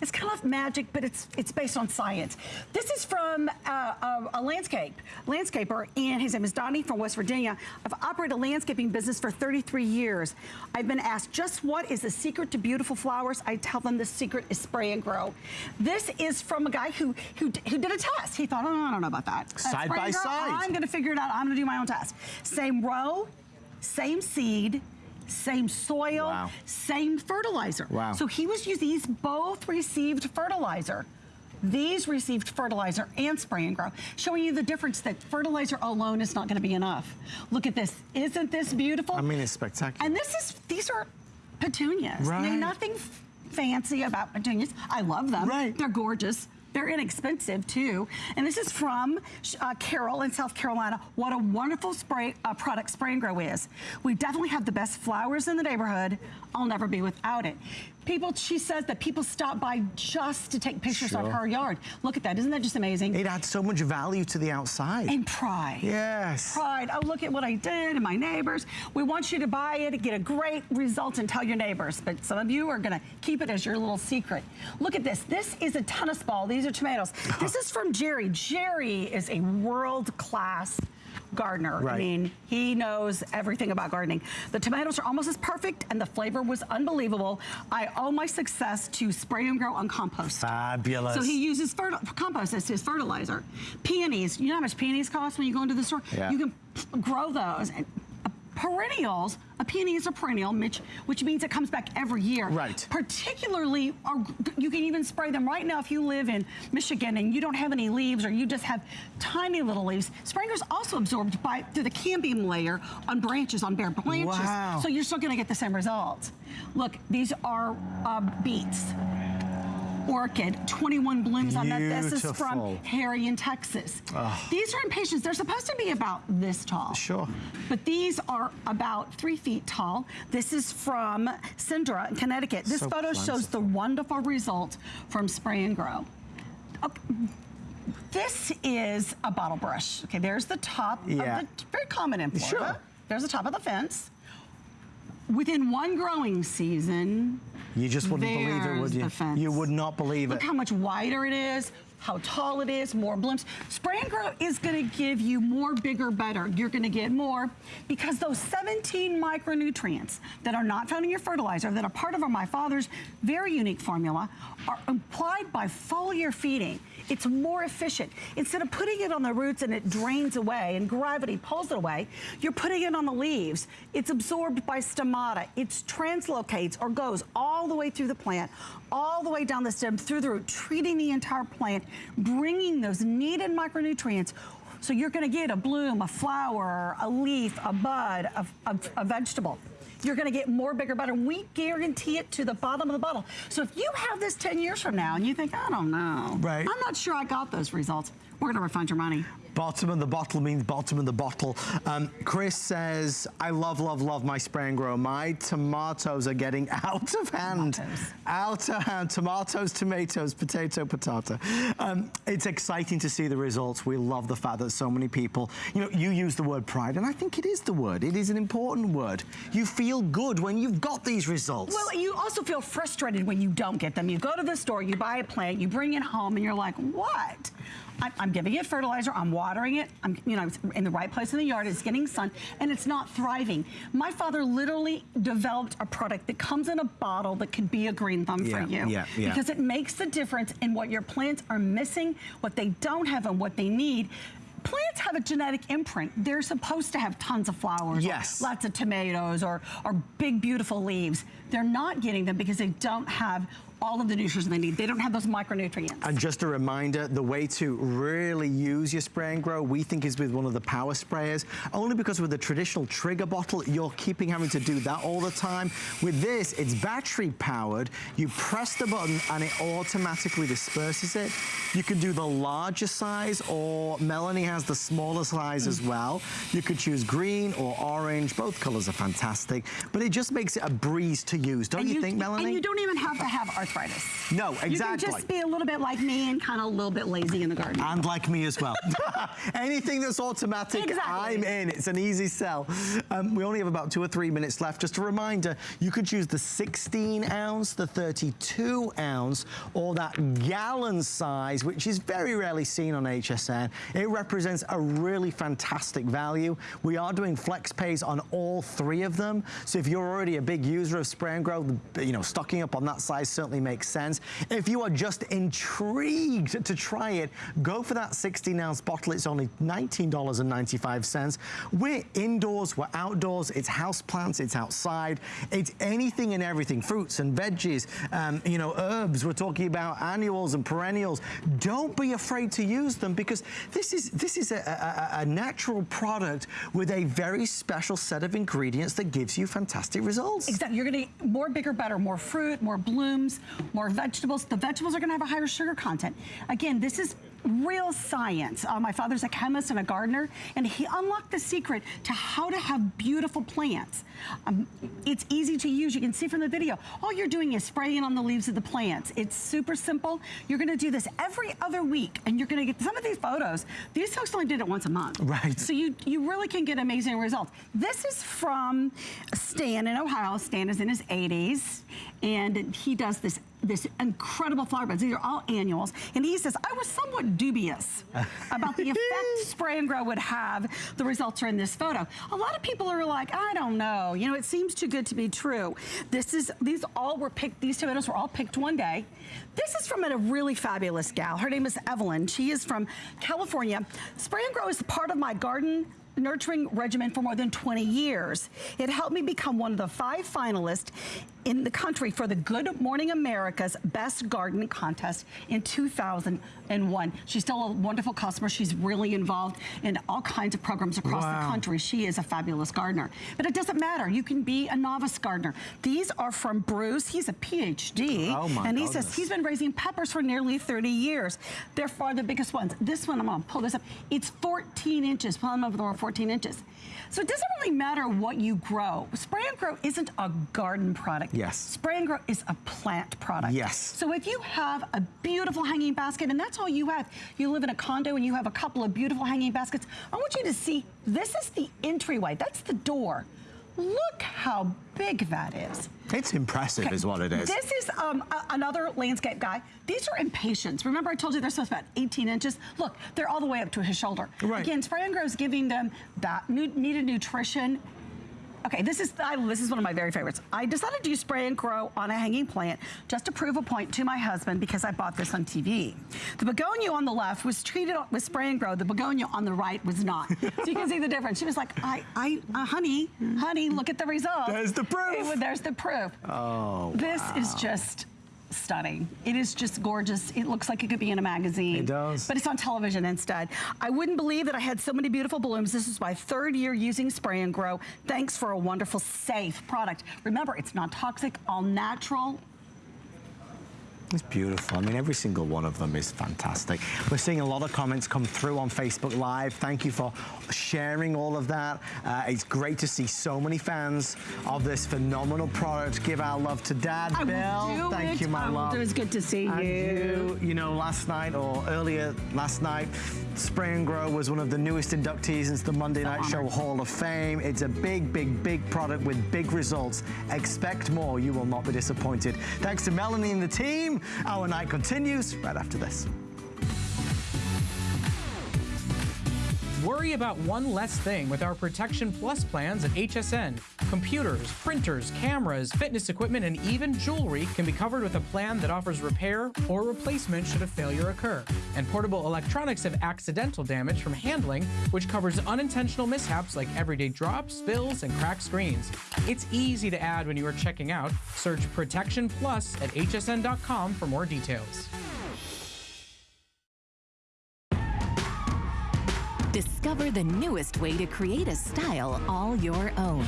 it's kind of magic, but it's it's based on science. This is from uh, a, a landscape landscaper, and his name is Donnie from West Virginia. I've operated a landscaping business for 33 years. I've been asked just what is the secret to beautiful flowers. I tell them the secret is spray and grow. This is from a guy who who, who did a test. He thought, oh, I don't know about that. Uh, Side by grow, side. I'm going to figure it out. I'm going to do my own test. Same row, same seed. Same soil, Wow. same fertilizer. Wow. So he was using these both received fertilizer. These received fertilizer and spray and grow, showing you the difference that fertilizer alone is not going to be enough. Look at this. Isn't this beautiful? I mean, it's spectacular. And this is, these are petunias. Right. There's nothing fancy about petunias. I love them. Right. They're gorgeous. They're inexpensive too. And this is from uh, Carol in South Carolina. What a wonderful spray uh, product Spray and Grow is. We definitely have the best flowers in the neighborhood. I'll never be without it. People, she says that people stop by just to take pictures of her yard. Look at that. Isn't that just amazing? it adds so much value to the outside. and pride. yes. Pride. Oh, look at what I did and my neighbors. We want you to buy it, get a great result, and tell your neighbors. But some of you are going to keep it as your little secret. Look at this. This is a tennis ball. These are tomatoes. this is from Jerry. Jerry is a world gardener. I mean, he knows everything about gardening. The tomatoes are almost as perfect, and the flavor was unbelievable. I owe my success to spray and grow on compost. Fabulous. So he uses compost as his fertilizer. Peonies, you know how much peonies cost when you go into the store? Yeah. You can grow those and Perennials, a peony is a perennial, which, which means it comes back every year. Right. Particularly, are, you can even spray them right now if you live in Michigan and you don't have any leaves or you just have tiny little leaves. Spray and Grow's also absorbed by through the cambium layer on branches, on bare branches. Wow. So you're still gonna get the same results. Look, these are uh, beets orchid, 21 blooms on that. This is from Harry in Texas. Ah. These are impatiens. They're supposed to be about this tall. Sure. But these are about three feet tall. This is from Cindra in Connecticut. This So photo shows the wonderful result from spray and grow. Okay. This is a bottle brush. Okay, there's the top Yeah. of the, very common in Florida. Sure. There's the top of the fence. Within one growing season, You just wouldn't believe it, would you? You would not believe Look it. Look how much wider it is, how tall it is, more blooms. Spray and grow is gonna give you more, bigger, better. You're gonna get more because those 17 micronutrients that are not found in your fertilizer, that are part of My Father's very unique formula, are applied by foliar feeding. It's more efficient. Instead of putting it on the roots and it drains away and gravity pulls it away, you're putting it on the leaves. It's absorbed by stomata. It translocates or goes all the way through the plant, all the way down the stem, through the root, treating the entire plant, bringing those needed micronutrients so you're gonna get a bloom, a flower, a leaf, a bud, a, a, a vegetable. You're gonna get more, bigger, better. We guarantee it to the bottom of the bottle. So if you have this 10 years from now and you think, I don't know, Right. I'm not sure I got those results, we're gonna refund your money. Bottom of the bottle means bottom of the bottle. Um, Chris says, I love, love, love my spray and grow. My tomatoes are getting out of hand. Tomatoes. Out of hand. Tomatoes, tomatoes, potato, potato. Um, it's exciting to see the results. We love the fact that so many people, you know, you use the word pride, and I think it is the word. It is an important word. You feel good when you've got these results. Well, you also feel frustrated when you don't get them. You go to the store, you buy a plant, you bring it home, and you're like, what? I'm giving it fertilizer, I'm watering it, I'm, you know, it's in the right place in the yard, it's getting sun, and it's not thriving. My father literally developed a product that comes in a bottle that could be a green thumb Yeah, for you. yeah, yeah. Because it makes the difference in what your plants are missing, what they don't have, and what they need. Plants have a genetic imprint. They're supposed to have tons of flowers, or Yes. lots of tomatoes, or, or big, beautiful leaves. They're not getting them because they don't have all of the nutrients they need. They don't have those micronutrients. And just a reminder, the way to really use your spray and grow, we think is with one of the power sprayers, only because with the traditional trigger bottle, you're keeping having to do that all the time. With this, it's battery powered. You press the button and it automatically disperses it. You can do the larger size or Melanie has the smaller size as well. You could choose green or orange. Both colors are fantastic, but it just makes it a breeze to use. Don't And you, think, Melanie? And you don't even have to have arthritis. No, You can exactly. just be a little bit like me and kind of a little bit lazy in the garden. And like me as well. Anything that's automatic, Exactly. I'm in. It's an easy sell. Um, we only have about two or three minutes left. Just a reminder, you could choose the 16 ounce, the 32 ounce, or that gallon size, which is very rarely seen on HSN. It represents a really fantastic value. We are doing flex pays on all three of them. So if you're already a big user of spray and grow, you know, stocking up on that size certainly makes sense. If you are just intrigued to try it, go for that 16 ounce bottle. It's only $19.95. We're indoors, we're outdoors, it's house plants, it's outside, it's anything and everything, fruits and veggies, um, you know, herbs. We're talking about annuals and perennials. Don't be afraid to use them because this is this is a, a, a natural product with a very special set of ingredients that gives you fantastic results. Exactly. You're going to eat more, bigger, better, more fruit, more blooms, more vegetables. The vegetables are going to have a higher sugar content. Again, this is real science. Uh, my father's a chemist and a gardener, and he unlocked the secret to how to have beautiful plants. Um, it's easy to use. You can see from the video. All you're doing is spraying on the leaves of the plants. It's super simple. You're going to do this every other week, and you're going to get some of these photos. These folks only did it once a month. Right. So you, you really can get amazing results. This is from Stan in Ohio. Stan is in his 80s, and he does this this incredible flower beds. These are all annuals. And he says, I was somewhat dubious about the effect spray and grow would have. The results are in this photo. A lot of people are like, I don't know. You know, it seems too good to be true. This is, these all were picked, these tomatoes were all picked one day. This is from a really fabulous gal. Her name is Evelyn. She is from California. Spray and grow is part of my garden nurturing regimen for more than 20 years. It helped me become one of the five finalists in the country for the Good Morning America's Best Garden Contest in 2001. She's still a wonderful customer. She's really involved in all kinds of programs across wow. the country. She is a fabulous gardener. But it doesn't matter. You can be a novice gardener. These are from Bruce. He's a PhD. Oh my And he goodness. says he's been raising peppers for nearly 30 years. They're far the biggest ones. This one, I'm gonna pull this up. It's 14 inches. Pull them over the 14 inches. So it doesn't really matter what you grow. Spray and grow isn't a garden product. Yes. Spray and grow is a plant product. Yes. So if you have a beautiful hanging basket, and that's all you have, you live in a condo and you have a couple of beautiful hanging baskets, I want you to see, this is the entryway. That's the door. Look how big that is. It's impressive okay. is what it is. This is um, another landscape guy. These are impatiens. Remember I told you they're supposed to be about 18 inches? Look, they're all the way up to his shoulder. Right. Again, Grow is giving them that needed nutrition Okay, this is I, this is one of my very favorites. I decided to use spray and grow on a hanging plant just to prove a point to my husband because I bought this on TV. The begonia on the left was treated with spray and grow. The begonia on the right was not. so you can see the difference. She was like, I, I, uh, honey, honey, look at the result. There's the proof. It, there's the proof. Oh, This wow. is just stunning. It is just gorgeous. It looks like it could be in a magazine. It does. But it's on television instead. I wouldn't believe that I had so many beautiful blooms. This is my third year using Spray and Grow. Thanks for a wonderful, safe product. Remember, it's not toxic, all natural, it's beautiful. I mean, every single one of them is fantastic. We're seeing a lot of comments come through on Facebook Live. Thank you for sharing all of that. Uh, it's great to see so many fans of this phenomenal product. Give our love to Dad, I Bill. Thank it. you, my I love. It was good to see you. you. You know, last night or earlier last night, Spray and Grow was one of the newest inductees into the Monday Night Show Hall of Fame. It's a big, big, big product with big results. Expect more. You will not be disappointed. Thanks to Melanie and the team. Our night continues right after this. Worry about one less thing with our Protection Plus plans at HSN. Computers, printers, cameras, fitness equipment, and even jewelry can be covered with a plan that offers repair or replacement should a failure occur. And portable electronics have accidental damage from handling, which covers unintentional mishaps like everyday drops, spills, and cracked screens. It's easy to add when you are checking out. Search Protection Plus at hsn.com for more details. Discover the newest way to create a style all your own.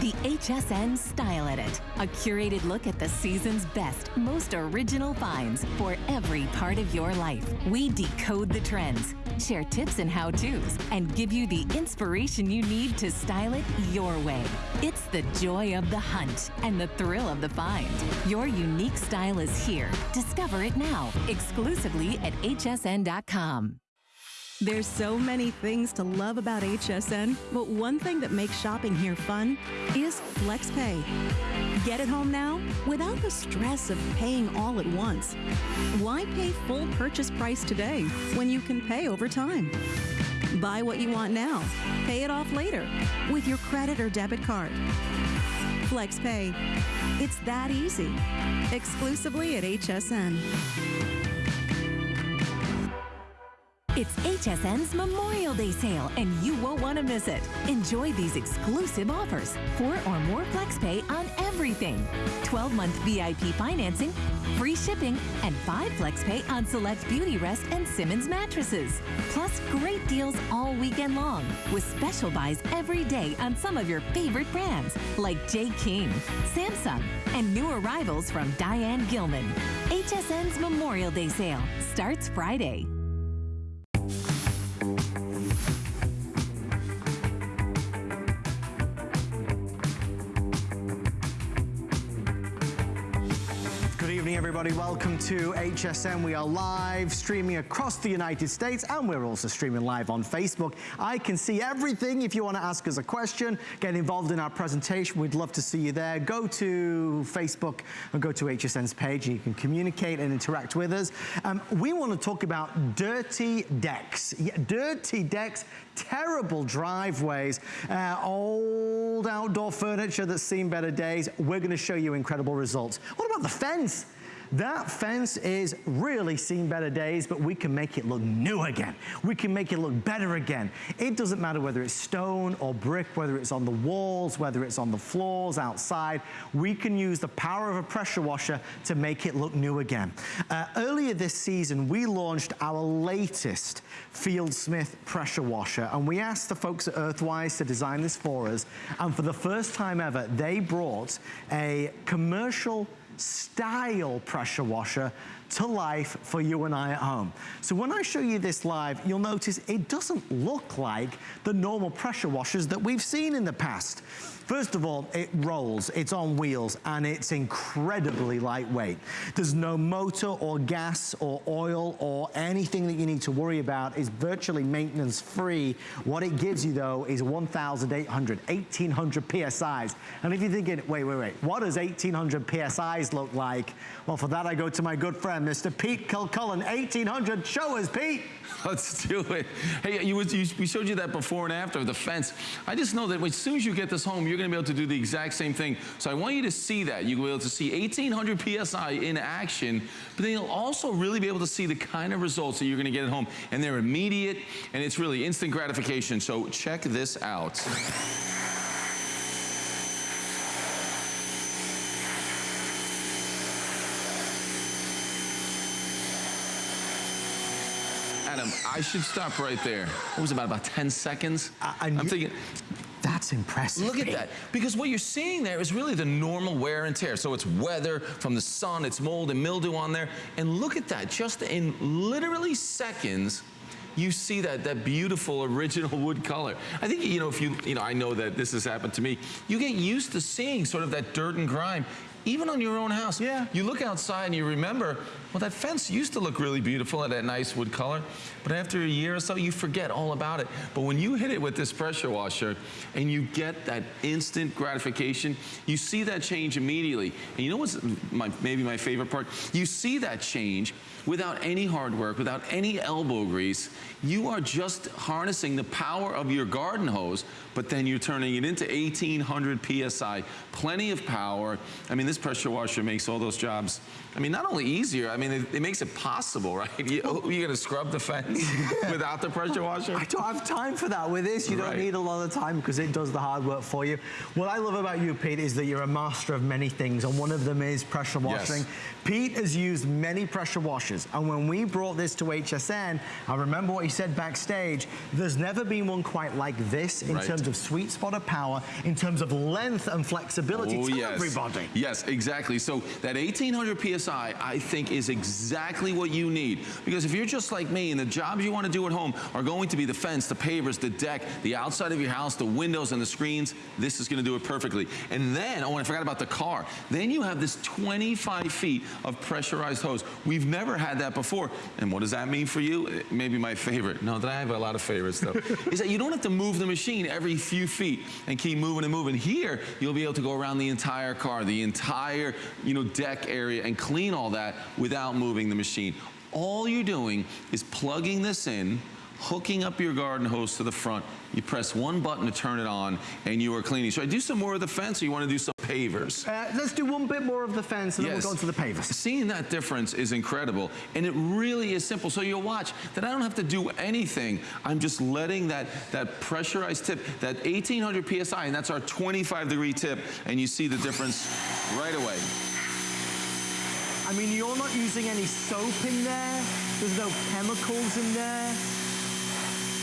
The HSN Style Edit, a curated look at the season's best, most original finds for every part of your life. We decode the trends, share tips and how-tos, and give you the inspiration you need to style it your way. It's the joy of the hunt and the thrill of the find. Your unique style is here. Discover it now, exclusively at hsn.com. There's so many things to love about HSN, but one thing that makes shopping here fun is FlexPay. Get it home now without the stress of paying all at once. Why pay full purchase price today when you can pay over time? Buy what you want now, pay it off later with your credit or debit card. FlexPay. It's that easy. Exclusively at HSN. It's HSN's Memorial Day sale, and you won't want to miss it. Enjoy these exclusive offers. Four or more FlexPay on everything. 12-month VIP financing, free shipping, and five FlexPay on select Beautyrest and Simmons mattresses. Plus, great deals all weekend long, with special buys every day on some of your favorite brands, like Jay King, Samsung, and new arrivals from Diane Gilman. HSN's Memorial Day sale starts Friday thank you. Evening, everybody. Welcome to HSN. We are live streaming across the United States, and we're also streaming live on Facebook. I can see everything. If you want to ask us a question, get involved in our presentation, we'd love to see you there. Go to Facebook and go to HSN's page, and you can communicate and interact with us. Um, we want to talk about dirty decks. Yeah, dirty decks, terrible driveways, uh, old outdoor furniture that's seen better days. We're going to show you incredible results. What about the fence? That fence is really seen better days, but we can make it look new again. We can make it look better again. It doesn't matter whether it's stone or brick, whether it's on the walls, whether it's on the floors, outside. We can use the power of a pressure washer to make it look new again. Uh, earlier this season, we launched our latest Fieldsmith pressure washer, and we asked the folks at Earthwise to design this for us. And for the first time ever, they brought a commercial style pressure washer to life for you and I at home. So when I show you this live, you'll notice it doesn't look like the normal pressure washers that we've seen in the past. First of all, it rolls, it's on wheels, and it's incredibly lightweight. There's no motor or gas or oil or anything that you need to worry about. It's virtually maintenance free. What it gives you though is 1,800, 1,800 PSIs. And if you're thinking, wait, wait, wait, what does 1,800 PSIs look like? Well, for that I go to my good friend, Mr. Pete Kilcullen, 1,800. Show us, Pete. Let's do it. Hey, you, you, we showed you that before and after the fence. I just know that as soon as you get this home, you're going to be able to do the exact same thing. So I want you to see that. You'll be able to see 1,800 PSI in action, but then you'll also really be able to see the kind of results that you're going to get at home. And they're immediate, and it's really instant gratification. So check this out. Adam, I should stop right there. What was it, about, about 10 seconds? I- I'm you- thinking, That's impressive. Look at that. Because what you're seeing there is really the normal wear and tear. So it's weather from the sun, it's mold and mildew on there. And look at that. Just in literally seconds, you see that that beautiful original wood color. I think you know if you you know I know that this has happened to me. You get used to seeing sort of that dirt and grime even on your own house. Yeah. You look outside and you remember, well, that fence used to look really beautiful at that nice wood color, but after a year or so, you forget all about it. But when you hit it with this pressure washer and you get that instant gratification, you see that change immediately. And you know what's my, maybe my favorite part? You see that change without any hard work, without any elbow grease. You are just harnessing the power of your garden hose, but then you're turning it into 1800 PSI, plenty of power. I mean, this pressure washer makes all those jobs, I mean, not only easier, I mean, it, it makes it possible, right? You, oh, you're gonna scrub the fence without the pressure washer? I don't have time for that. With this, you don't Right. need a lot of time because it does the hard work for you. What I love about you, Pete, is that you're a master of many things, and one of them is pressure Yes. washing. Pete has used many pressure washers, and when we brought this to HSN, I remember what he said backstage, there's never been one quite like this in Right. terms of sweet spot of power, in terms of length and flexibility. Oh, Tell yes. everybody. Yes, exactly. So that 1800 PSI, I think, is exactly what you need. Because if you're just like me and the jobs you want to do at home are going to be the fence, the pavers, the deck, the outside of your house, the windows and the screens, this is going to do it perfectly. And then, oh, and I forgot about the car. Then you have this 25 feet of pressurized hose. We've never had that before. And what does that mean for you? Maybe my favorite. No, that I have a lot of favorites though. is that you don't have to move the machine every few feet and keep moving and moving. Here, you'll be able to go around the entire car, the entire, you know, deck area and clean all that without moving the machine. All you're doing is plugging this in, hooking up your garden hose to the front. You press one button to turn it on and you are cleaning. Should I do some more of the fence or you want to do some pavers? Uh, let's do one bit more of the fence, and Yes. then we'll go to the pavers. Seeing that difference is incredible, and it really is simple. So you'll watch that I don't have to do anything. I'm just letting that, that pressurized tip, that 1800 PSI, and that's our 25 degree tip, and you see the difference right away. I mean, you're not using any soap in there. There's no chemicals in there.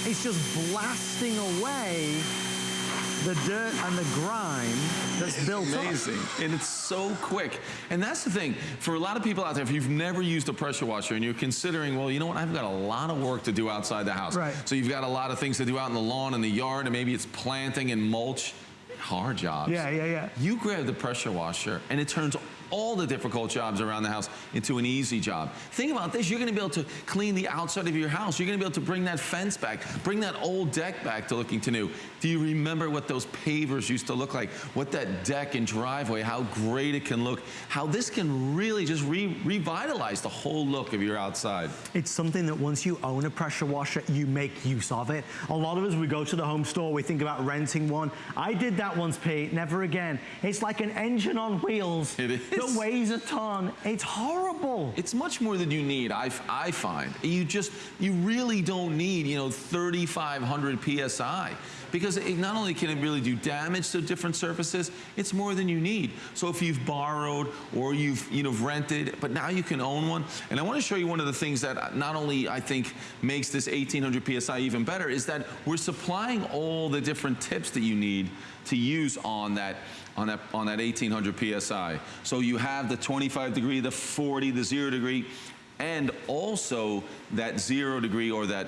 It's just blasting away the dirt and the grime that's built up. Amazing. And it's so quick. And that's the thing. For a lot of people out there, if you've never used a pressure washer and you're considering, well, you know what, I've got a lot of work to do outside the house. Right. So you've got a lot of things to do out in the lawn and the yard, and maybe it's planting and mulch. Hard jobs. Yeah, yeah, yeah. You grab the pressure washer and it turns all the difficult jobs around the house into an easy job. Think about this, you're gonna be able to clean the outside of your house. You're gonna be able to bring that fence back, bring that old deck back to looking to new. Do you remember what those pavers used to look like? What that deck and driveway, how great it can look, how this can really just re revitalize the whole look of your outside. It's something that once you own a pressure washer, you make use of it. A lot of us, we go to the home store, we think about renting one. I did that once, Pete, never again. It's like an engine on wheels. It is. it weighs a ton. It's horrible. It's much more than you need, I, I find. You just, you really don't need, you know, 3,500 PSI because it not only can it really do damage to different surfaces, it's more than you need. So if you've borrowed or you've, you know, rented, but now you can own one. And I want to show you one of the things that not only I think makes this 1800 PSI even better is that we're supplying all the different tips that you need to use on that on that on that 1800 psi. So you have the 25 degree, the 40, the 0 degree, and also that 0 degree or that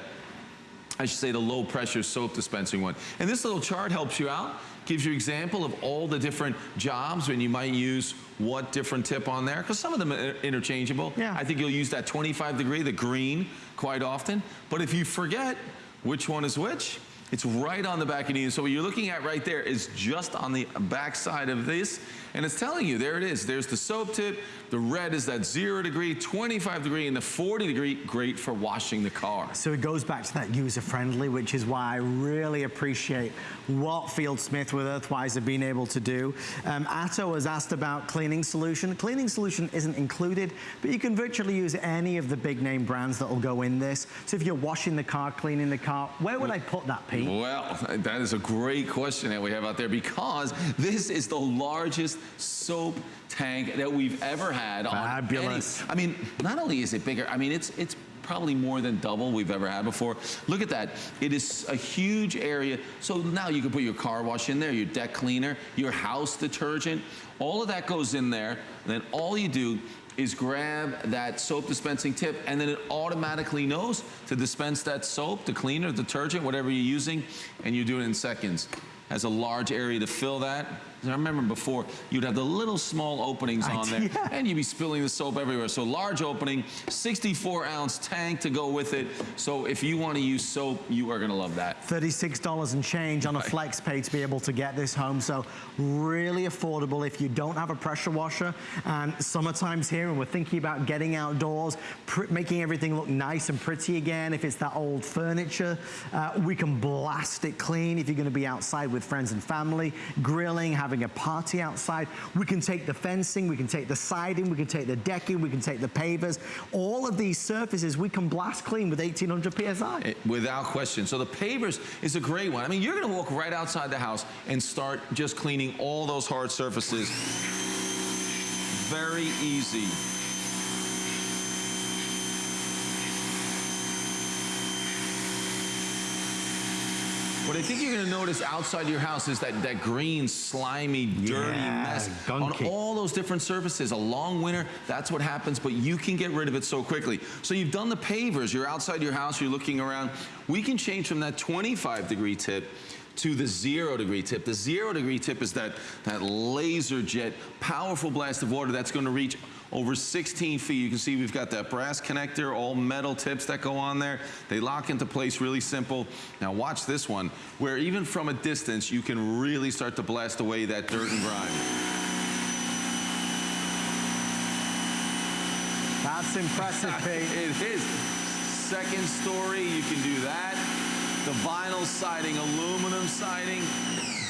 I should say the low pressure soap dispensing one. And this little chart helps you out, gives you an example of all the different jobs when you might use what different tip on there, because some of them are interchangeable. Yeah. I think you'll use that 25 degree, the green, quite often. But if you forget which one is which, it's right on the back of the So what you're looking at right there is just on the back side of this. And it's telling you, there it is. There's the soap tip. The red is that zero degree, 25 degree, and the 40 degree, great for washing the car. So it goes back to that user-friendly, which is why I really appreciate what Fieldsmith with Earthwise have been able to do. Um, Atto has asked about cleaning solution. Cleaning solution isn't included, but you can virtually use any of the big name brands that will go in this. So if you're washing the car, cleaning the car, where would I put that, Pete? Well, that is a great question that we have out there because this is the largest soap tank that we've ever had. Fabulous. I mean, not only is it bigger, I mean, it's, it's probably more than double we've ever had before. Look at that. It is a huge area. So now you can put your car wash in there, your deck cleaner, your house detergent. All of that goes in there. And then all you do is grab that soap dispensing tip and then it automatically knows to dispense that soap, the cleaner, detergent, whatever you're using, and you do it in seconds. Has a large area to fill that. I remember before, you'd have the little small openings on there, yeah. and you'd be spilling the soap everywhere. So large opening, 64 ounce tank to go with it. So if you want to use soap, you are going to love that. $36 and change on a flex pay to be able to get this home. So really affordable if you don't have a pressure washer. And summertime's here and we're thinking about getting outdoors, making everything look nice and pretty again. If it's that old furniture, uh, we can blast it clean if you're gonna be outside with friends and family, grilling, having a party outside. We can take the fencing, we can take the siding, we can take the decking, we can take the pavers. All of these surfaces we can blast clean with 1800 PSI. It, eh, without question. So the pavers is a great one. I mean, you're gonna walk right outside the house and start just cleaning all those hard surfaces. Very easy. What I think you're gonna notice outside your house is that, that green, slimy, dirty Yeah, mess gunky. on all those different surfaces. A long winter, that's what happens, but you can get rid of it so quickly. So you've done the pavers, you're outside your house, you're looking around. We can change from that 25 degree tip to the zero degree tip. The zero degree tip is that, that laser jet, powerful blast of water that's gonna reach over 16 feet. You can see we've got that brass connector, all metal tips that go on there. They lock into place really simple. Now watch this one, where even from a distance, you can really start to blast away that dirt and grime. That's impressive, Pete. it is. Second story, you can do that. The vinyl siding, aluminum siding,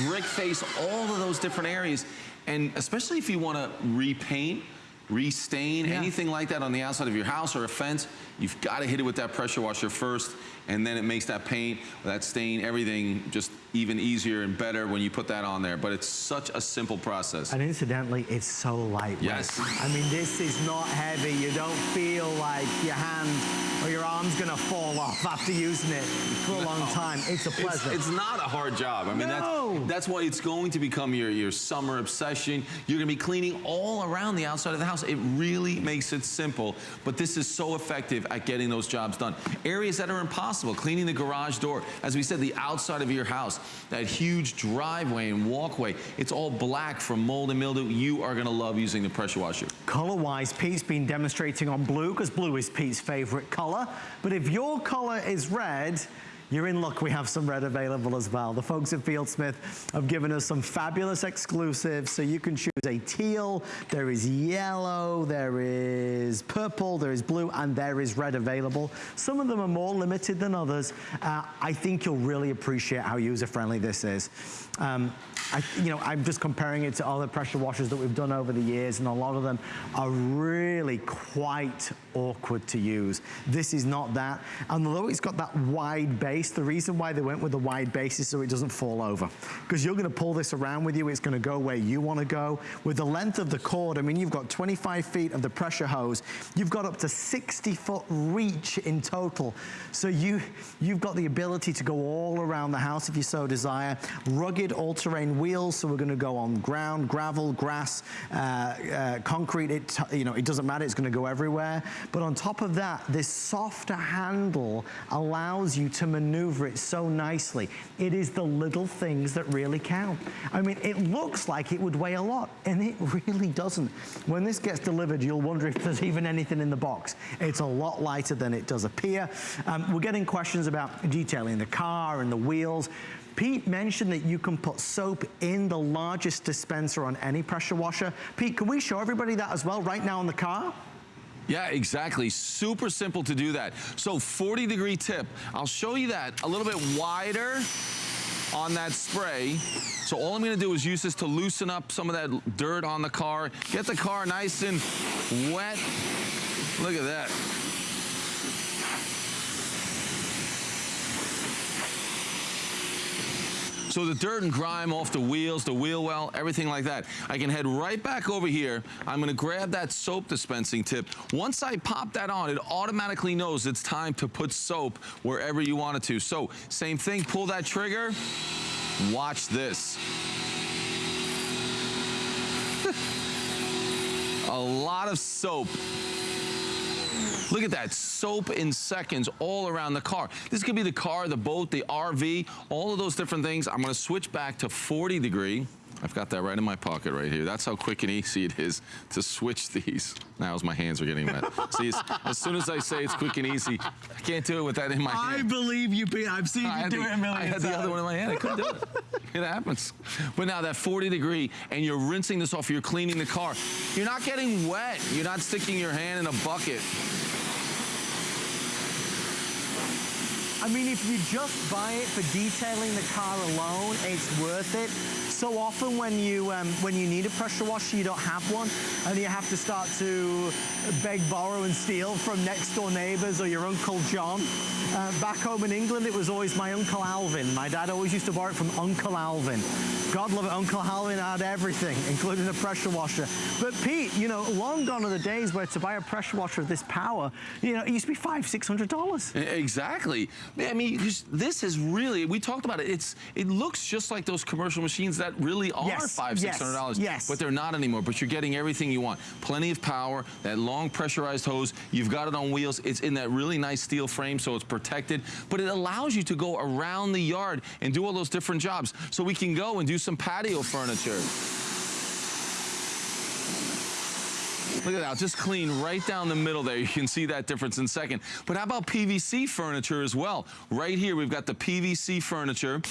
brick face, all of those different areas. And especially if you want to repaint, restain, Yeah. anything like that on the outside of your house or a fence, you've got to hit it with that pressure washer first, and then it makes that paint, that stain, everything just even easier and better when you put that on there. But it's such a simple process. And incidentally, it's so lightweight. Yes. I mean, this is not heavy. You don't feel like your hand or your arm's gonna fall off after using it for a long time. It's a It's, pleasure. it's not a hard job. I mean, No. that's, that's why it's going to become your, your summer obsession. You're going to be cleaning all around the outside of the house. It really makes it simple, but this is so effective at getting those jobs done. Areas that are impossible, cleaning the garage door. As we said, the outside of your house, that huge driveway and walkway, it's all black from mold and mildew. You are going to love using the pressure washer. Color-wise, Pete's been demonstrating on blue because blue is Pete's favorite color. But if your color is red, you're in luck. We have some red available as well. The folks at Fieldsmith have given us some fabulous exclusives. So you can choose a teal, there is yellow, there is purple, there is blue, and there is red available. Some of them are more limited than others. Uh, I think you'll really appreciate how user-friendly this is. Um, I, you know, I'm just comparing it to other pressure washers that we've done over the years, and a lot of them are really quite awkward to use. This is not that. And although it's got that wide base, the reason why they went with the wide base is so it doesn't fall over. Because you're gonna pull this around with you, it's gonna go where you wanna go. With the length of the cord, I mean, you've got 25 feet of the pressure hose, you've got up to 60 foot reach in total. So you, you've got the ability to go all around the house if you so desire. Rugged all-terrain wheels, so we're gonna go on ground, gravel, grass, uh, uh, concrete, it, you know, it doesn't matter, it's gonna go everywhere. But on top of that, this softer handle allows you to maneuver it so nicely. It is the little things that really count. I mean, it looks like it would weigh a lot, and it really doesn't. When this gets delivered, you'll wonder if there's even anything in the box. It's a lot lighter than it does appear. Um, we're getting questions about detailing the car and the wheels. Pete mentioned that you can put soap in the largest dispenser on any pressure washer. Pete, can we show everybody that as well right now on the car? Yeah, exactly. Super simple to do that. So 40 degree tip. I'll show you that a little bit wider on that spray. So all I'm gonna do is use this to loosen up some of that dirt on the car, get the car nice and wet. Look at that. So the dirt and grime off the wheels, the wheel well, everything like that. I can head right back over here. I'm gonna grab that soap dispensing tip. Once I pop that on, it automatically knows it's time to put soap wherever you want it to. So same thing, pull that trigger, watch this. A lot of soap Look at that, soap in seconds all around the car. This could be the car, the boat, the RV, all of those different things. I'm gonna switch back to 40 degree. I've got that right in my pocket right here. That's how quick and easy it is to switch these. Now as my hands are getting wet. See, as soon as I say it's quick and easy, I can't do it with that in my hand. I believe you, Pete. I've seen I you do the- it a million I had times. the other one in my hand. I couldn't do it. It happens. But now that 40 degree and you're rinsing this off, you're cleaning the car. You're not getting wet. You're not sticking your hand in a bucket. I mean, if you just buy it for detailing the car alone, it's worth it. So often when you um, when you need a pressure washer, you don't have one, and you have to start to beg, borrow, and steal from next door neighbors or your Uncle John. Uh, back home in England, it was always my Uncle Alvin. My dad always used to borrow it from Uncle Alvin. God love it, Uncle Alvin had everything, including a pressure washer. But Pete, you know, long gone are the days where to buy a pressure washer of this power, you know, it used to be five, six hundred dollars. Exactly. I mean, this is really, we talked about it. It's It looks just like those commercial machines that really are Yes, five, six hundred dollars. yes. But they're not anymore. But you're getting everything you want. Plenty of power, that long pressurized hose. You've got it on wheels. It's in that really nice steel frame, so it's protected. But it allows you to go around the yard and do all those different jobs. So we can go and do some patio furniture. Look at that, just clean right down the middle there. You can see that difference in a second. But how about PVC furniture as well? Right here, we've got the PVC furniture.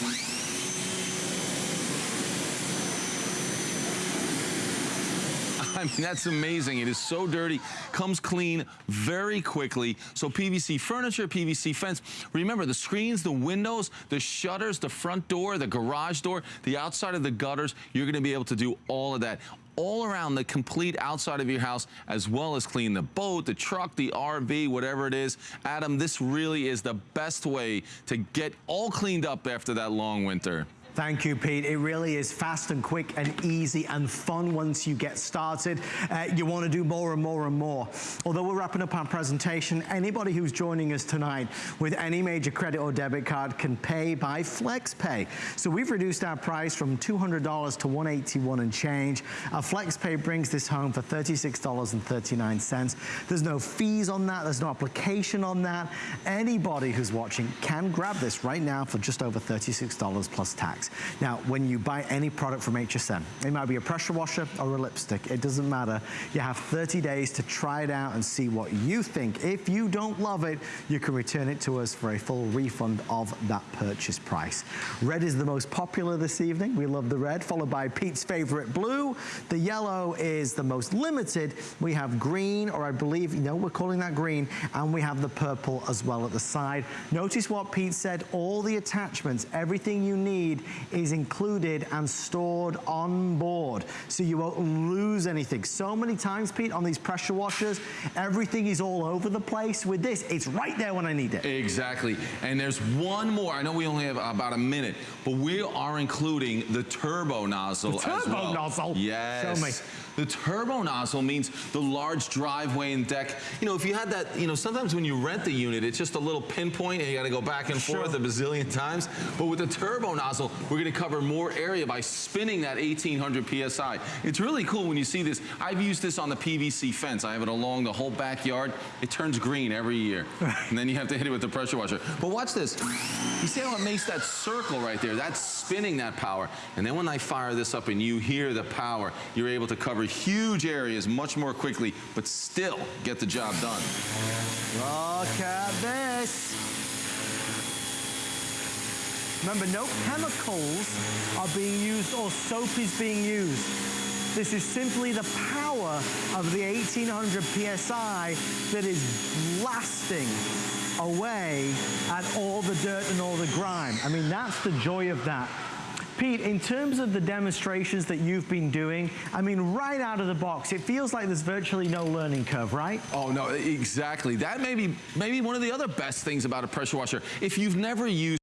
I mean, that's amazing. It is so dirty, comes clean very quickly. So PVC furniture, PVC fence. Remember, the screens, the windows, the shutters, the front door, the garage door, the outside of the gutters, you're gonna be able to do all of that all around the complete outside of your house, as well as clean the boat, the truck, the RV, whatever it is. Adam, this really is the best way to get all cleaned up after that long winter. Thank you, Pete. It really is fast and quick and easy and fun once you get started. Uh, you want to do more and more and more. Although we're wrapping up our presentation, anybody who's joining us tonight with any major credit or debit card can pay by FlexPay. So we've reduced our price from $200 to 181 and change. Our FlexPay brings this home for $36.39. There's no fees on that. There's no application on that. Anybody who's watching can grab this right now for just over $36 plus tax. Now, when you buy any product from HSN, it might be a pressure washer or a lipstick, it doesn't matter. You have 30 days to try it out and see what you think. If you don't love it, you can return it to us for a full refund of that purchase price. Red is the most popular this evening. We love the red, followed by Pete's favorite blue. The yellow is the most limited. We have green, or I believe, you know, we're calling that green, and we have the purple as well at the side. Notice what Pete said, all the attachments, everything you need is included and stored on board, so you won't lose anything. So many times, Pete, on these pressure washers, everything is all over the place. With this, it's right there when I need it. Exactly. And there's one more. I know we only have about a minute, but we are including the turbo nozzle The turbo well. nozzle? Yes. Show me. The turbo nozzle means the large driveway and deck. You know, if you had that, you know, sometimes when you rent the unit, it's just a little pinpoint and you got to go back and Sure. forth a bazillion times. But with the turbo nozzle, we're going to cover more area by spinning that 1800 PSI. It's really cool when you see this. I've used this on the PVC fence. I have it along the whole backyard. It turns green every year. and then you have to hit it with the pressure washer. But watch this. You see how it makes that circle right there? That's spinning that power. And then when I fire this up and you hear the power, you're able to cover huge areas much more quickly, but still get the job done. Look at this. Remember, no chemicals are being used or soap is being used. This is simply the power of the 1800 PSI that is blasting away at all the dirt and all the grime. I mean, that's the joy of that. Pete, in terms of the demonstrations that you've been doing, I mean, right out of the box, it feels like there's virtually no learning curve, right? Oh no, exactly. That may be maybe one of the other best things about a pressure washer. If you've never used